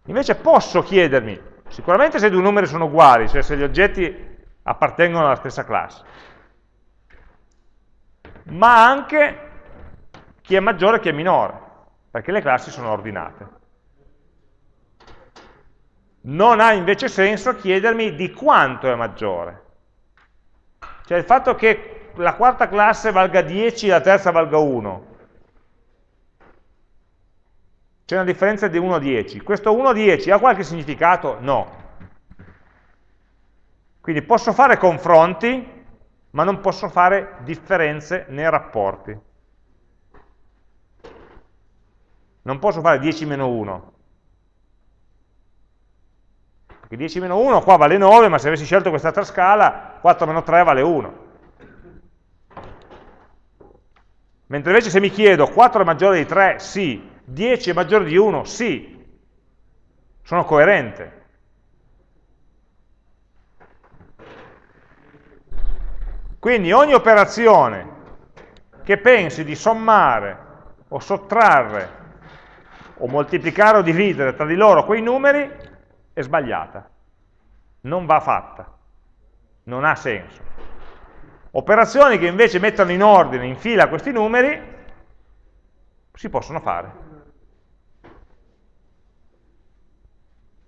invece posso chiedermi, sicuramente se due numeri sono uguali, cioè se gli oggetti appartengono alla stessa classe, ma anche chi è maggiore e chi è minore, perché le classi sono ordinate. Non ha invece senso chiedermi di quanto è maggiore. Cioè il fatto che la quarta classe valga 10 e la terza valga 1. C'è una differenza di 1 a 10. Questo 1 a 10 ha qualche significato? No. Quindi posso fare confronti, ma non posso fare differenze nei rapporti. Non posso fare 10 meno 1. Perché 10 meno 1 qua vale 9, ma se avessi scelto quest'altra scala, 4 meno 3 vale 1. Mentre invece se mi chiedo 4 è maggiore di 3, sì, 10 è maggiore di 1, sì, sono coerente. Quindi ogni operazione che pensi di sommare o sottrarre o moltiplicare o dividere tra di loro quei numeri è sbagliata, non va fatta, non ha senso. Operazioni che invece mettono in ordine, in fila questi numeri, si possono fare.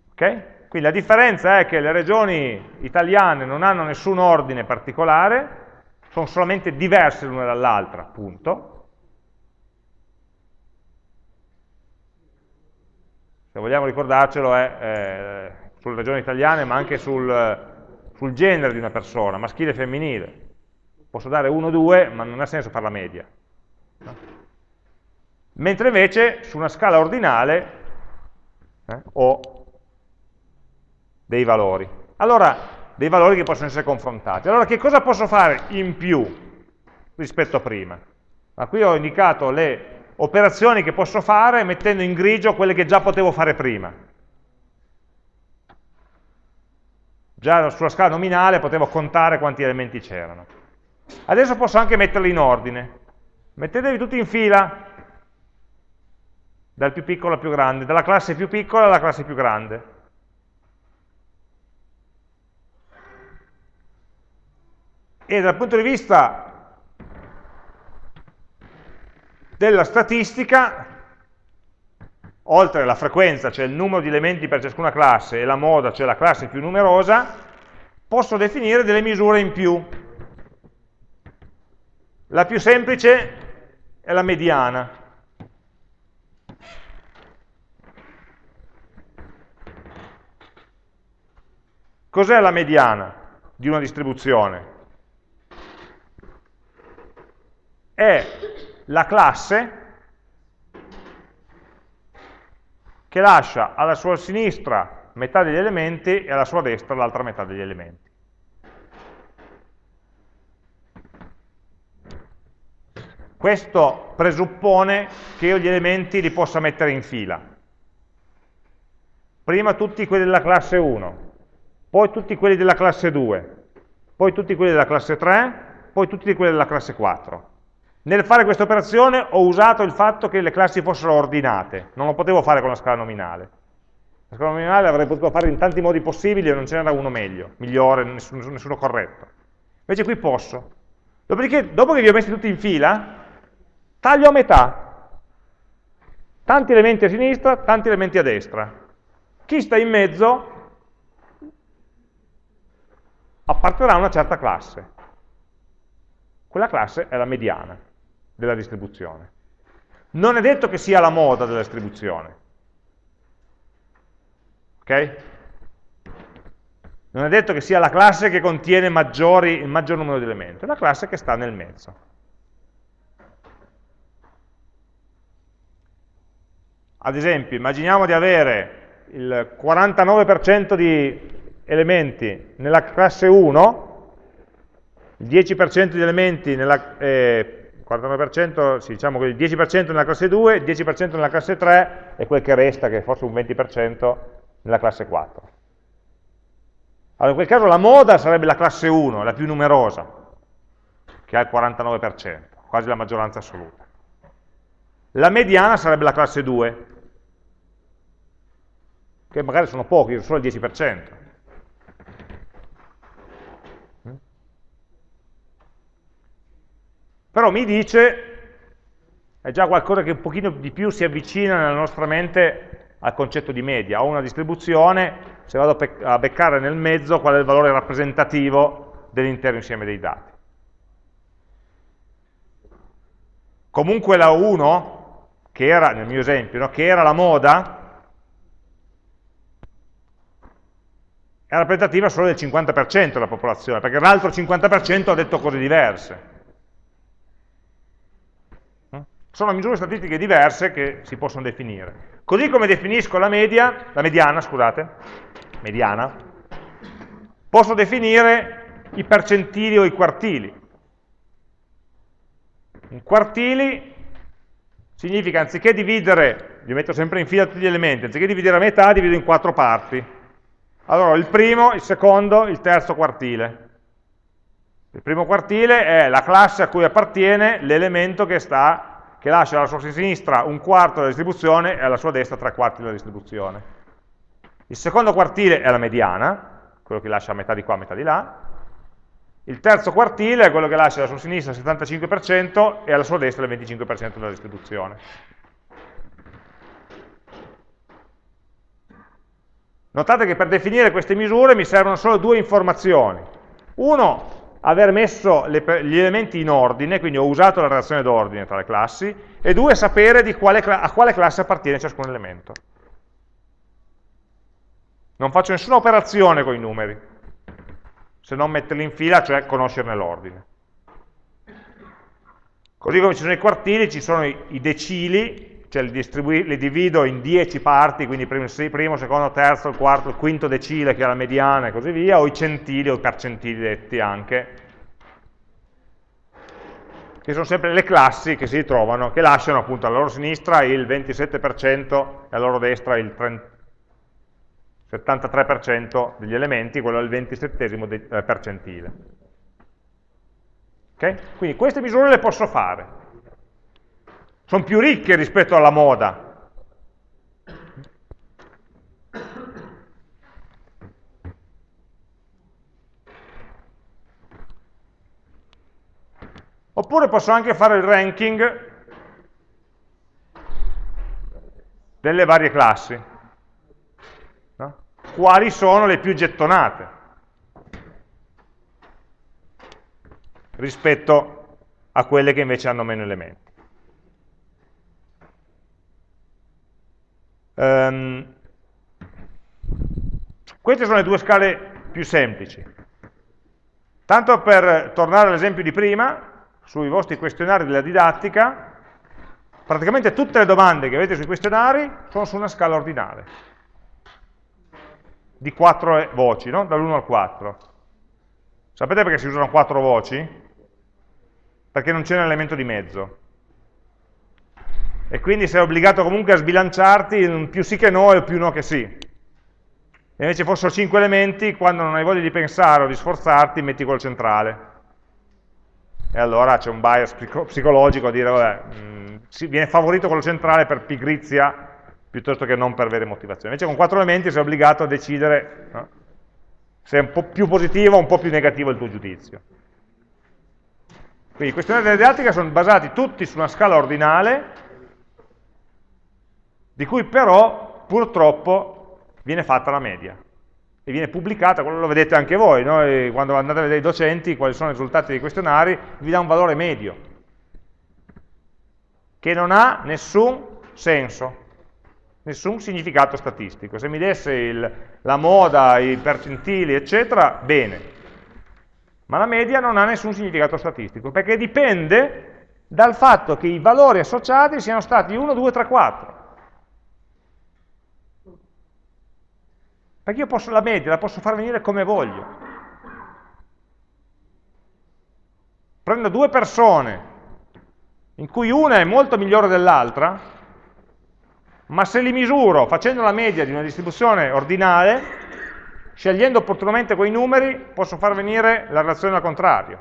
Ok? Quindi la differenza è che le regioni italiane non hanno nessun ordine particolare, sono solamente diverse l'una dall'altra, punto. Se vogliamo ricordarcelo è eh, sulle regioni italiane, ma anche sul, sul genere di una persona, maschile e femminile. Posso dare 1 2, ma non ha senso fare la media. Mentre invece su una scala ordinale eh, ho dei valori. Allora, dei valori che possono essere confrontati. Allora che cosa posso fare in più rispetto a prima? Ma qui ho indicato le operazioni che posso fare mettendo in grigio quelle che già potevo fare prima. Già sulla scala nominale potevo contare quanti elementi c'erano. Adesso posso anche metterli in ordine. Mettetevi tutti in fila, dal più piccolo al più grande, dalla classe più piccola alla classe più grande. E dal punto di vista della statistica, oltre alla frequenza, cioè il numero di elementi per ciascuna classe, e la moda, cioè la classe più numerosa, posso definire delle misure in più. La più semplice è la mediana. Cos'è la mediana di una distribuzione? È la classe che lascia alla sua sinistra metà degli elementi e alla sua destra l'altra metà degli elementi. Questo presuppone che io gli elementi li possa mettere in fila. Prima tutti quelli della classe 1, poi tutti quelli della classe 2, poi tutti quelli della classe 3, poi tutti quelli della classe 4. Nel fare questa operazione ho usato il fatto che le classi fossero ordinate, non lo potevo fare con la scala nominale. La scala nominale avrei potuto fare in tanti modi possibili e non ce n'era uno meglio, migliore, nessuno, nessuno corretto. Invece qui posso. Dopodiché, dopo che vi ho messi tutti in fila, taglio a metà. Tanti elementi a sinistra, tanti elementi a destra. Chi sta in mezzo apparterà a una certa classe. Quella classe è la mediana della distribuzione. Non è detto che sia la moda della distribuzione. Ok? Non è detto che sia la classe che contiene maggiori, il maggior numero di elementi, è la classe che sta nel mezzo. Ad esempio, immaginiamo di avere il 49% di elementi nella classe 1, il 10% di elementi nella, eh, 49%, sì, diciamo che il 10% nella classe 2, il 10% nella classe 3 e quel che resta, che è forse un 20%, nella classe 4. Allora, in quel caso la moda sarebbe la classe 1, la più numerosa, che ha il 49%, quasi la maggioranza assoluta. La mediana sarebbe la classe 2, che magari sono pochi, solo il 10%. Però mi dice, è già qualcosa che un pochino di più si avvicina nella nostra mente al concetto di media. Ho una distribuzione, se vado a beccare nel mezzo qual è il valore rappresentativo dell'intero insieme dei dati. Comunque la 1, che era, nel mio esempio, no, che era la moda, è rappresentativa solo del 50% della popolazione, perché l'altro 50% ha detto cose diverse. Sono misure statistiche diverse che si possono definire. Così come definisco la media, la mediana, scusate, mediana, posso definire i percentili o i quartili. Un quartili significa anziché dividere, li metto sempre in fila tutti gli elementi, anziché dividere a metà, divido in quattro parti. Allora, il primo, il secondo, il terzo quartile. Il primo quartile è la classe a cui appartiene l'elemento che sta che lascia alla sua sinistra un quarto della distribuzione e alla sua destra tre quarti della distribuzione. Il secondo quartile è la mediana, quello che lascia metà di qua, a metà di là. Il terzo quartile è quello che lascia alla sua sinistra il 75% e alla sua destra il 25% della distribuzione. Notate che per definire queste misure mi servono solo due informazioni. Uno, aver messo le, gli elementi in ordine, quindi ho usato la relazione d'ordine tra le classi, e due, sapere quale, a quale classe appartiene ciascun elemento. Non faccio nessuna operazione con i numeri, se non metterli in fila, cioè conoscerne l'ordine. Così come ci sono i quartili, ci sono i, i decili, cioè li, li, divido in 10 parti, quindi primo, primo, secondo, terzo, quarto, quinto decile che è la mediana e così via, o i centili o i percentili detti anche, che sono sempre le classi che si ritrovano, che lasciano appunto alla loro sinistra il 27% e alla loro destra il 73% degli elementi, quello è il 27 eh, percentile. Okay? Quindi queste misure le posso fare sono più ricche rispetto alla moda. Oppure posso anche fare il ranking delle varie classi. No? Quali sono le più gettonate rispetto a quelle che invece hanno meno elementi. Um, queste sono le due scale più semplici. Tanto per tornare all'esempio di prima, sui vostri questionari della didattica, praticamente tutte le domande che avete sui questionari sono su una scala ordinale, di quattro voci, no? dall'1 al 4. Sapete perché si usano quattro voci? Perché non c'è un elemento di mezzo e quindi sei obbligato comunque a sbilanciarti in più sì che no e più no che sì. E invece fossero cinque elementi, quando non hai voglia di pensare o di sforzarti, metti quello centrale. E allora c'è un bias psicologico a dire, vabbè, mh, mm, viene favorito quello centrale per pigrizia piuttosto che non per vere motivazioni. Invece con quattro elementi sei obbligato a decidere no? se è un po' più positivo o un po' più negativo il tuo giudizio. Quindi i questionari della didattica sono basati tutti su una scala ordinale di cui però purtroppo viene fatta la media e viene pubblicata, lo vedete anche voi, no? quando andate a vedere i docenti quali sono i risultati dei questionari, vi dà un valore medio, che non ha nessun senso, nessun significato statistico. Se mi desse il, la moda, i percentili, eccetera, bene, ma la media non ha nessun significato statistico, perché dipende dal fatto che i valori associati siano stati 1, 2, 3, 4. Perché io posso la media, la posso far venire come voglio. Prendo due persone in cui una è molto migliore dell'altra, ma se li misuro facendo la media di una distribuzione ordinale, scegliendo opportunamente quei numeri, posso far venire la relazione al contrario.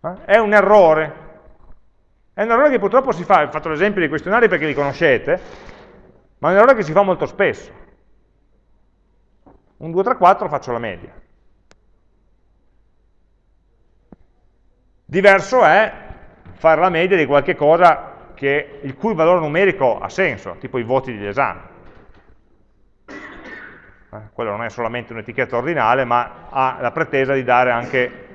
Eh? È un errore. È un errore che purtroppo si fa, ho fatto l'esempio dei questionari perché li conoscete, ma è un errore che si fa molto spesso. Un 2, 3, 4 faccio la media. Diverso è fare la media di qualche cosa che, il cui valore numerico ha senso, tipo i voti degli esami. Eh, quello non è solamente un'etichetta ordinale, ma ha la pretesa di dare anche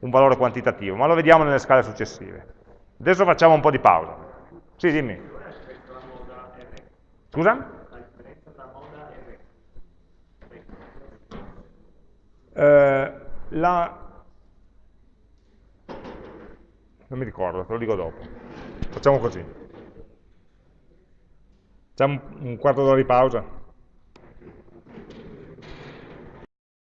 un valore quantitativo, ma lo vediamo nelle scale successive. Adesso facciamo un po' di pausa. Sì, dimmi. Scusa? Eh, la... Non mi ricordo, te lo dico dopo. Facciamo così. Facciamo un quarto d'ora di pausa.